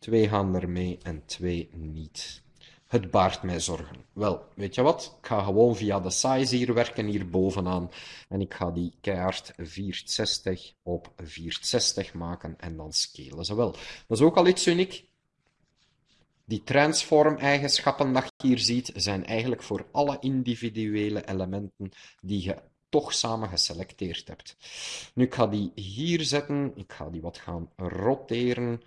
Twee gaan ermee en twee niet. Het baart mij zorgen. Wel, weet je wat? Ik ga gewoon via de size hier werken, hier bovenaan. En ik ga die keihard 460 op 460 maken en dan scalen ze wel. Dat is ook al iets uniek. Die transform-eigenschappen dat je hier ziet, zijn eigenlijk voor alle individuele elementen die je toch samen geselecteerd hebt. Nu, ik ga die hier zetten. Ik ga die wat gaan roteren.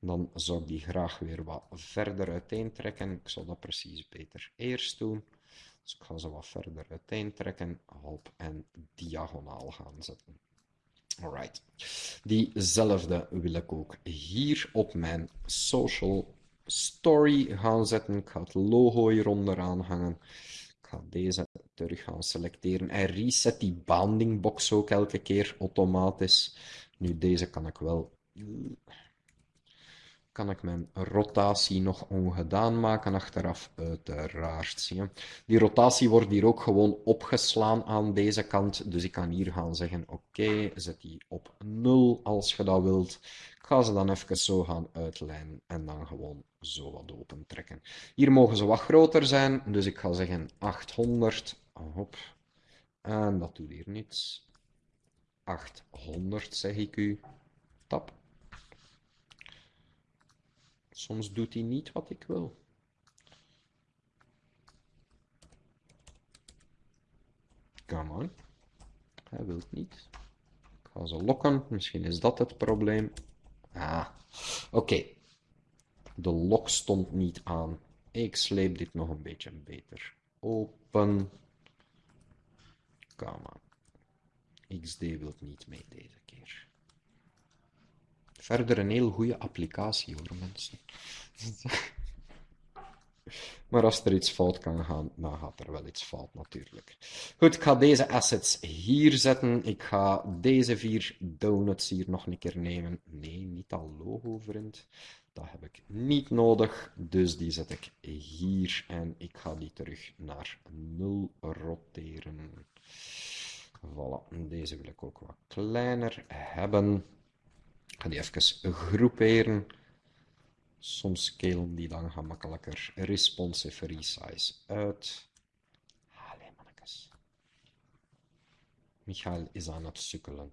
Dan zou ik die graag weer wat verder uiteen trekken. Ik zal dat precies beter eerst doen. Dus ik ga ze wat verder uiteen trekken. Hop, en diagonaal gaan zetten. Alright. Diezelfde wil ik ook hier op mijn social story gaan zetten. Ik ga het logo hier onderaan hangen. Ik ga deze terug gaan selecteren. En reset die bounding box ook elke keer automatisch. Nu, deze kan ik wel kan ik mijn rotatie nog ongedaan maken achteraf, uiteraard. Die rotatie wordt hier ook gewoon opgeslaan aan deze kant, dus ik kan hier gaan zeggen, oké, zet die op 0 als je dat wilt. Ik ga ze dan even zo gaan uitlijnen en dan gewoon zo wat open trekken. Hier mogen ze wat groter zijn, dus ik ga zeggen 800, hop, en dat doet hier niets. 800 zeg ik u, tap. Soms doet hij niet wat ik wil. Come on. Hij wil niet. Ik ga ze lokken. Misschien is dat het probleem. Ah, oké. De lok stond niet aan. Ik sleep dit nog een beetje beter. Open. Come on. XD wil niet mee deze keer. Verder een heel goede applicatie hoor, mensen. Maar als er iets fout kan gaan, dan gaat er wel iets fout natuurlijk. Goed, ik ga deze assets hier zetten. Ik ga deze vier donuts hier nog een keer nemen. Nee, niet al logo, vriend. Dat heb ik niet nodig. Dus die zet ik hier en ik ga die terug naar 0 roteren. Voilà, deze wil ik ook wat kleiner hebben. Ik ga die even groeperen. Soms scalen die dan gemakkelijker responsive resize uit. Allee, mannetjes. Michael is aan het sukkelen.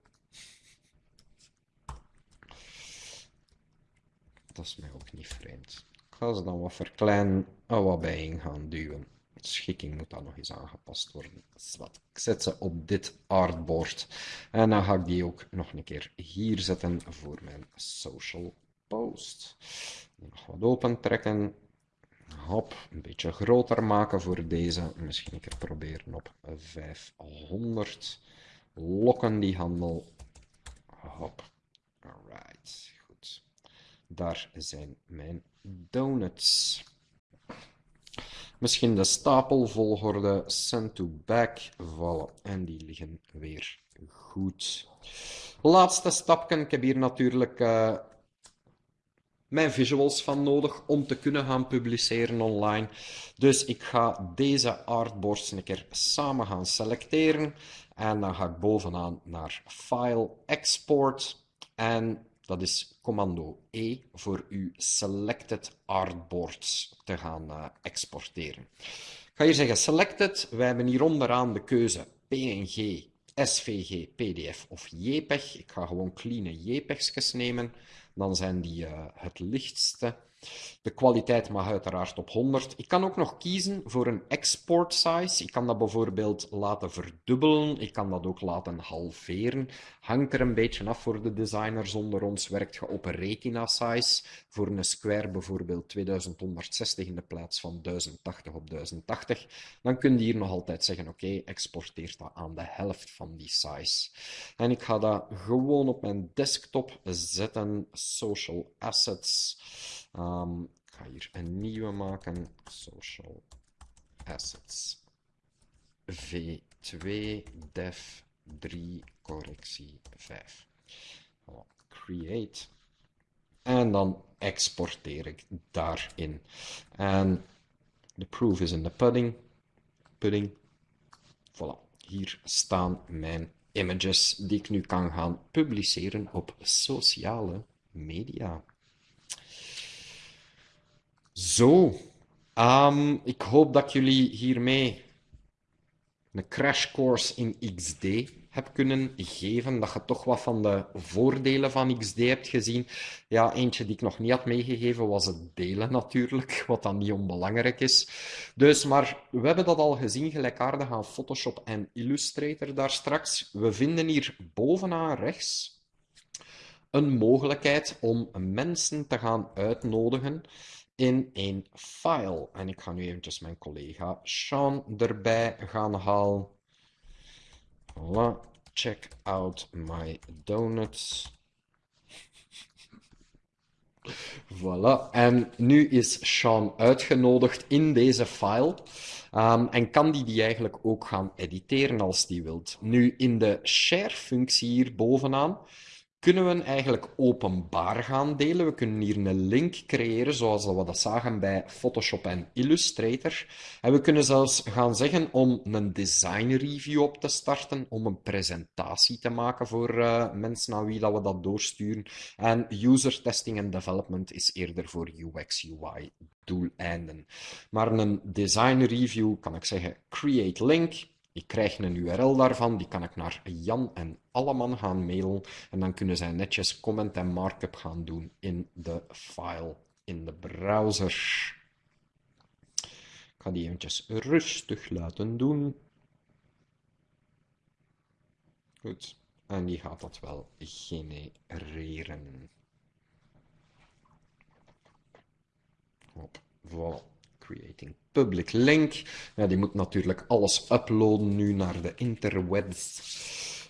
Dat is mij ook niet vreemd. Ik ga ze dan wat verkleinen en wat bijeen gaan duwen schikking moet dan nog eens aangepast worden. Wat. Ik zet ze op dit artboard. En dan ga ik die ook nog een keer hier zetten voor mijn social post. Nog wat open trekken. Hop, een beetje groter maken voor deze. Misschien een keer proberen op 500. Lokken die handel. Hop. Alright, goed. Daar zijn mijn donuts. Misschien de stapelvolgorde, send to back, vallen. En die liggen weer goed. Laatste stapje. Ik heb hier natuurlijk uh, mijn visuals van nodig om te kunnen gaan publiceren online. Dus ik ga deze artboards een keer samen gaan selecteren. En dan ga ik bovenaan naar File, Export. En dat is commando E voor uw selected artboards te gaan uh, exporteren. Ik ga hier zeggen selected. Wij hebben hier onderaan de keuze PNG, SVG, PDF of JPEG. Ik ga gewoon clean JPEG's nemen. Dan zijn die uh, het lichtste. De kwaliteit mag uiteraard op 100. Ik kan ook nog kiezen voor een export size. Ik kan dat bijvoorbeeld laten verdubbelen. Ik kan dat ook laten halveren. Hangt er een beetje af voor de designers onder ons. Werkt je op een retina size. Voor een square bijvoorbeeld 2160 in de plaats van 1080 op 1080. Dan kun je hier nog altijd zeggen, oké, exporteer dat aan de helft van die size. En ik ga dat gewoon op mijn desktop zetten. Social assets. Um, ik ga hier een nieuwe maken. Social assets. V2 def 3 correctie 5. Voilà. Create. En dan exporteer ik daarin. En de proof is in de pudding. Pudding. Voilà. Hier staan mijn images die ik nu kan gaan publiceren op sociale media. Zo, um, ik hoop dat jullie hiermee een crash course in XD heb kunnen geven, dat je toch wat van de voordelen van XD hebt gezien. Ja, eentje die ik nog niet had meegegeven was het delen natuurlijk, wat dan niet onbelangrijk is. Dus, maar we hebben dat al gezien, gelijkaardig aan Photoshop en Illustrator daar straks. We vinden hier bovenaan rechts een mogelijkheid om mensen te gaan uitnodigen in een file. En ik ga nu eventjes mijn collega Sean erbij gaan halen. Voilà. Check out my donuts. Voilà. En nu is Sean uitgenodigd in deze file. Um, en kan die die eigenlijk ook gaan editeren als die wilt. Nu, in de share-functie hier bovenaan kunnen we eigenlijk openbaar gaan delen. We kunnen hier een link creëren, zoals we dat zagen bij Photoshop en Illustrator. En we kunnen zelfs gaan zeggen om een design review op te starten, om een presentatie te maken voor uh, mensen aan wie dat we dat doorsturen. En user testing en development is eerder voor UX, UI doeleinden. Maar een design review kan ik zeggen create link. Ik krijg een URL daarvan, die kan ik naar Jan en Alleman gaan mailen en dan kunnen zij netjes comment en markup gaan doen in de file in de browser. Ik ga die eventjes rustig laten doen. Goed, en die gaat dat wel genereren. Hop, voilà creating public link. Ja, die moet natuurlijk alles uploaden nu naar de interwebs.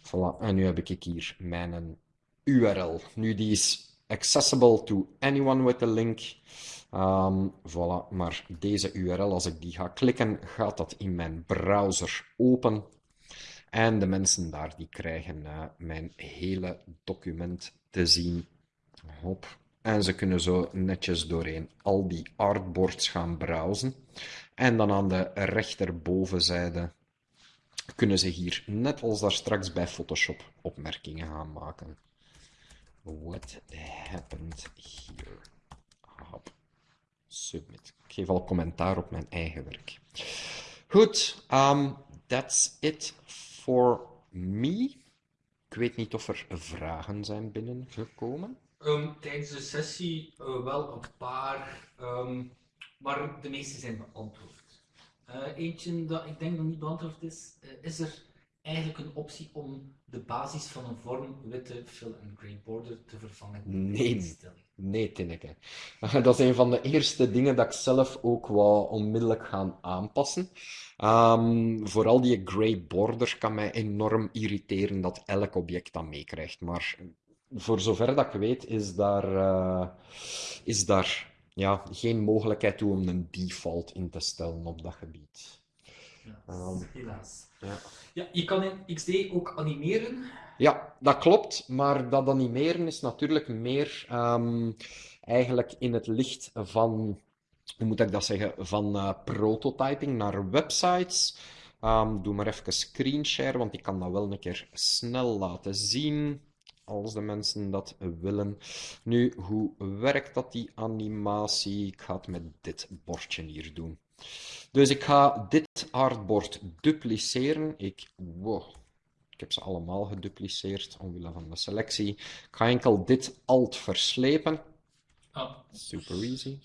Voilà, en nu heb ik hier mijn URL. Nu, die is accessible to anyone with a link. Um, voilà, maar deze URL, als ik die ga klikken, gaat dat in mijn browser open. En de mensen daar, die krijgen uh, mijn hele document te zien. Hop, en ze kunnen zo netjes doorheen al die artboards gaan browsen. En dan aan de rechterbovenzijde kunnen ze hier, net als daar straks bij Photoshop, opmerkingen gaan maken. What happened here? Hop. Submit. Ik geef al commentaar op mijn eigen werk. Goed, um, that's it for me. Ik weet niet of er vragen zijn binnengekomen. Um, tijdens de sessie uh, wel een paar, um, maar de meeste zijn beantwoord. Uh, eentje dat ik denk dat niet beantwoord is, uh, is er eigenlijk een optie om de basis van een vorm witte fill and gray border te vervangen? Nee, nee Tinneke. Dat is een van de eerste dingen dat ik zelf ook wou onmiddellijk gaan aanpassen. Um, vooral die gray border kan mij enorm irriteren dat elk object dat meekrijgt. Maar voor zover dat ik weet, is daar, uh, is daar ja, geen mogelijkheid toe om een default in te stellen op dat gebied. Ja, um, helaas. Ja. ja, je kan in XD ook animeren. Ja, dat klopt, maar dat animeren is natuurlijk meer um, eigenlijk in het licht van, hoe moet ik dat zeggen, van uh, prototyping naar websites. Um, doe maar even screenshare, want ik kan dat wel een keer snel laten zien als de mensen dat willen. Nu, hoe werkt dat, die animatie? Ik ga het met dit bordje hier doen. Dus ik ga dit artbord dupliceren. Ik, wow, ik heb ze allemaal gedupliceerd omwille van de selectie. Ik ga enkel dit alt verslepen. Oh, Super easy.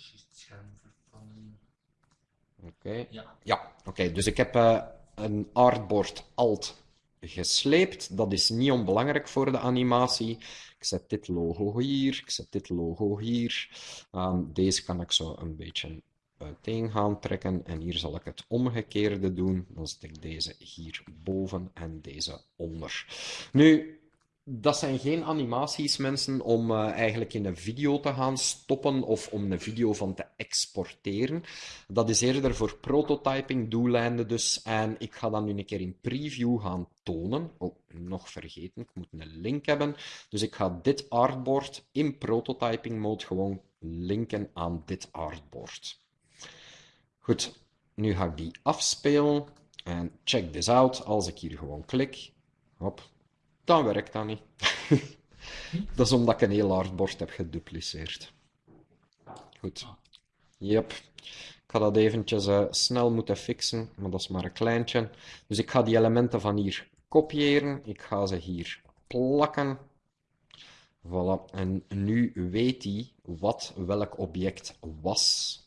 Oké. Ja. Ja, oké. Dus ik heb eh, een artboard alt gesleept. Dat is niet onbelangrijk voor de animatie. Ik zet dit logo hier, ik zet dit logo hier. Ehm, deze kan ik zo een beetje uiteen gaan trekken. En hier zal ik het omgekeerde doen. Dan zet ik deze hier boven en deze onder. Nu, dat zijn geen animaties, mensen, om eh, eigenlijk in een video te gaan stoppen of om een video van te exporteren. Dat is eerder voor prototyping doeleinden dus. En ik ga dat nu een keer in preview gaan tonen. Oh, nog vergeten, ik moet een link hebben. Dus ik ga dit artboard in prototyping mode gewoon linken aan dit artboard. Goed, nu ga ik die afspelen. En check this out. Als ik hier gewoon klik, hop, dan werkt dat niet. dat is omdat ik een heel artboard heb gedupliceerd. Goed. Yep. Ik ga dat eventjes eh, snel moeten fixen, maar dat is maar een kleintje. Dus ik ga die elementen van hier kopiëren. Ik ga ze hier plakken. Voilà. En nu weet hij wat welk object was.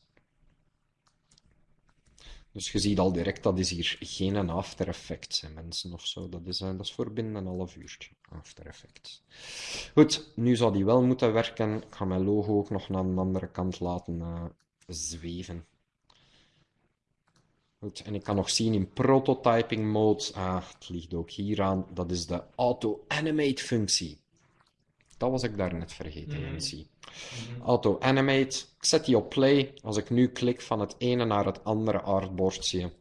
Dus je ziet al direct, dat is hier geen After Effects, hè, mensen, of zo. Dat is, eh, dat is voor binnen een half uurtje, After Effects. Goed, nu zou die wel moeten werken. Ik ga mijn logo ook nog naar een andere kant laten eh, zweven. Goed, en ik kan nog zien in prototyping mode, ah, het ligt ook hier aan, dat is de auto-animate functie. Dat was ik daarnet vergeten, Mhm. Nancy. Mhm. Auto-animate, ik zet die op play. Als ik nu klik van het ene naar het andere artboardje,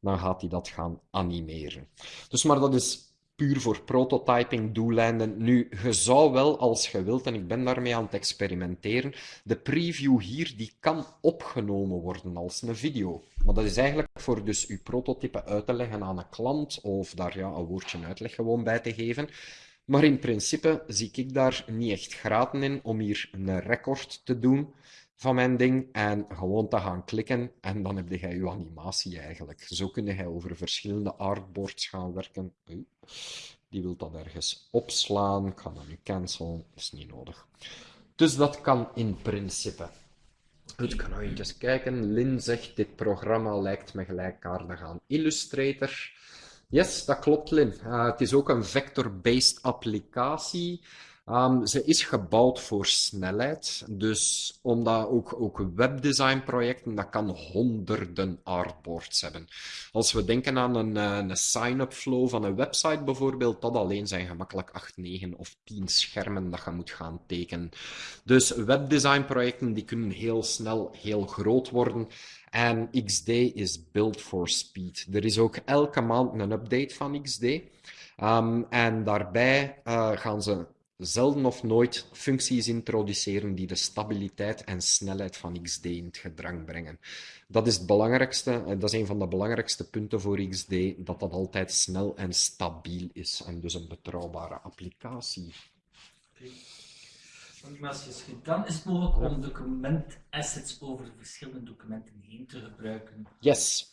dan gaat hij dat gaan animeren. Dus maar dat is puur voor prototyping doeleinden. Nu, je zou wel, als je wilt, en ik ben daarmee aan het experimenteren, de preview hier, die kan opgenomen worden als een video. Maar dat is eigenlijk voor dus uw prototype uit te leggen aan een klant, of daar ja, een woordje uitleg gewoon bij te geven. Maar in principe zie ik daar niet echt graten in om hier een record te doen van mijn ding en gewoon te gaan klikken en dan heb je je animatie eigenlijk. Zo kun je over verschillende artboards gaan werken. Die wil dat ergens opslaan. Ik ga dat nu cancelen, is niet nodig. Dus dat kan in principe. Goed, ik ga nog even kijken. Lin zegt, dit programma lijkt me gelijkaardig aan Illustrator. Yes, dat klopt, Lin. Het is ook een vector-based applicatie. Um, ze is gebouwd voor snelheid. Dus omdat ook, ook webdesignprojecten, dat kan honderden artboards hebben. Als we denken aan een, uh, een sign-up flow van een website bijvoorbeeld, dat alleen zijn gemakkelijk 8, 9 of 10 schermen dat je moet gaan tekenen. Dus webdesignprojecten die kunnen heel snel heel groot worden. En XD is built for speed. Er is ook elke maand een update van XD. Um, en daarbij uh, gaan ze zelden of nooit functies introduceren die de stabiliteit en snelheid van XD in het gedrang brengen. Dat is het belangrijkste, dat is een van de belangrijkste punten voor XD, dat dat altijd snel en stabiel is en dus een betrouwbare applicatie. Gedaan. Is het mogelijk om documentassets over verschillende documenten heen te gebruiken? Yes,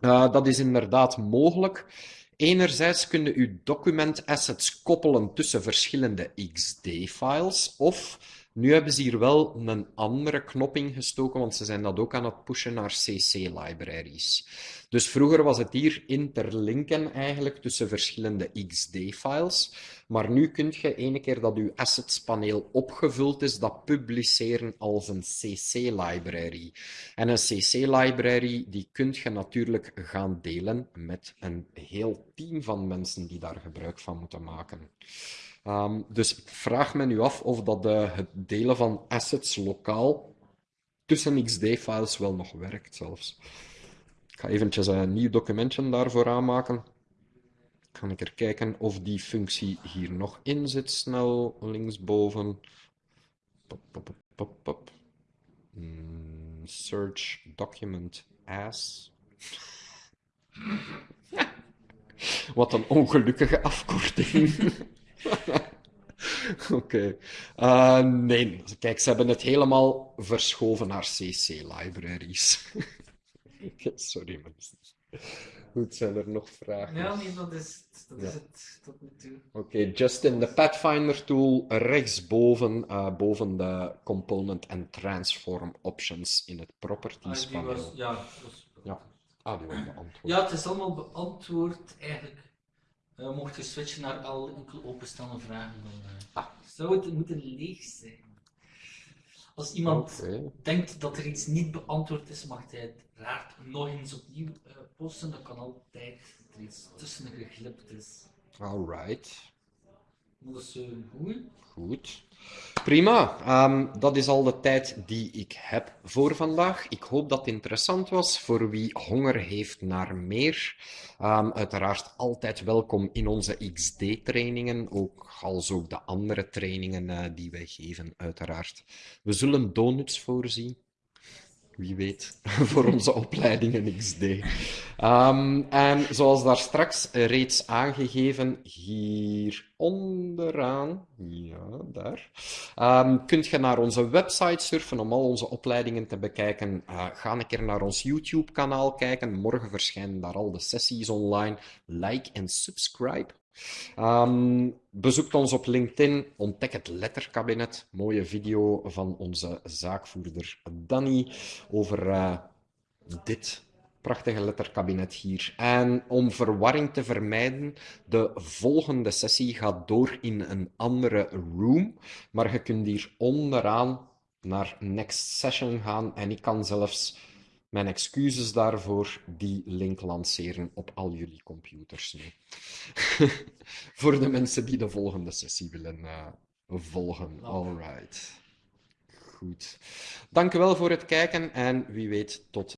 uh, dat is inderdaad mogelijk. Enerzijds kun je je document assets koppelen tussen verschillende XD-files, of nu hebben ze hier wel een andere knop ingestoken, want ze zijn dat ook aan het pushen naar CC-libraries. Dus vroeger was het hier interlinken eigenlijk tussen verschillende XD-files, maar nu kun je ene keer dat je assets-paneel opgevuld is, dat publiceren als een CC-library. En een CC-library, die kun je natuurlijk gaan delen met een heel team van mensen die daar gebruik van moeten maken. Um, dus ik vraag me nu af of dat uh, het delen van assets lokaal tussen XD-files wel nog werkt zelfs. Ik ga eventjes een nieuw documentje daarvoor aanmaken. Kan ik er kijken of die functie hier nog in zit, snel linksboven. Pop, pop, pop, pop. Mm, search document as. Wat een ongelukkige afkorting. Oké. Okay. Uh, nee, kijk, ze hebben het helemaal verschoven naar CC-libraries. Sorry, mensen. Goed, zijn er nog vragen? Ja, nee, dat is, dat Ja. is het tot nu toe. Oké, Justin, de Pathfinder tool rechtsboven, eh, boven de component en transform options in het Ah, properties was, paneel. ja, was- Ja. Ah, die was beantwoord. ja, het is allemaal beantwoord eigenlijk. Eh, mocht je switchen naar alle enkel openstaande vragen, dan eh, Ah. zou het moeten leeg zijn. Als iemand denkt dat er iets niet beantwoord is, mag hij het raar nog eens opnieuw eh, posten. Dat kan altijd dat er iets tussen geglipt is. Alright. Dat is eh, goed. Prima. Ehm, dat is al de tijd die ik heb voor vandaag. Ik hoop dat het interessant was voor wie honger heeft naar meer. Ehm, uiteraard altijd welkom in onze XD-trainingen, ook als ook de andere trainingen eh, die wij geven, uiteraard. We zullen donuts voorzien. Wie weet, voor onze opleidingen XD. Ehm, en zoals daar straks reeds aangegeven, hier onderaan, ja, daar, ehm, kunt je naar onze website surfen om al onze opleidingen te bekijken. Eh, ga een keer naar ons YouTube-kanaal kijken. Morgen verschijnen daar al de sessies online. Like en subscribe. Ehm, bezoek ons op LinkedIn, ontdek het letterkabinet. Mooie video van onze zaakvoerder Danny over eh, dit prachtige letterkabinet hier. En om verwarring te vermijden, de volgende sessie gaat door in een andere room, maar je kunt hier onderaan naar next session gaan en ik kan zelfs mijn excuses daarvoor die link lanceren op al jullie computers nu. Voor de mensen die de volgende sessie willen eh, volgen. Alright. Goed. Dank u wel voor het kijken en wie weet tot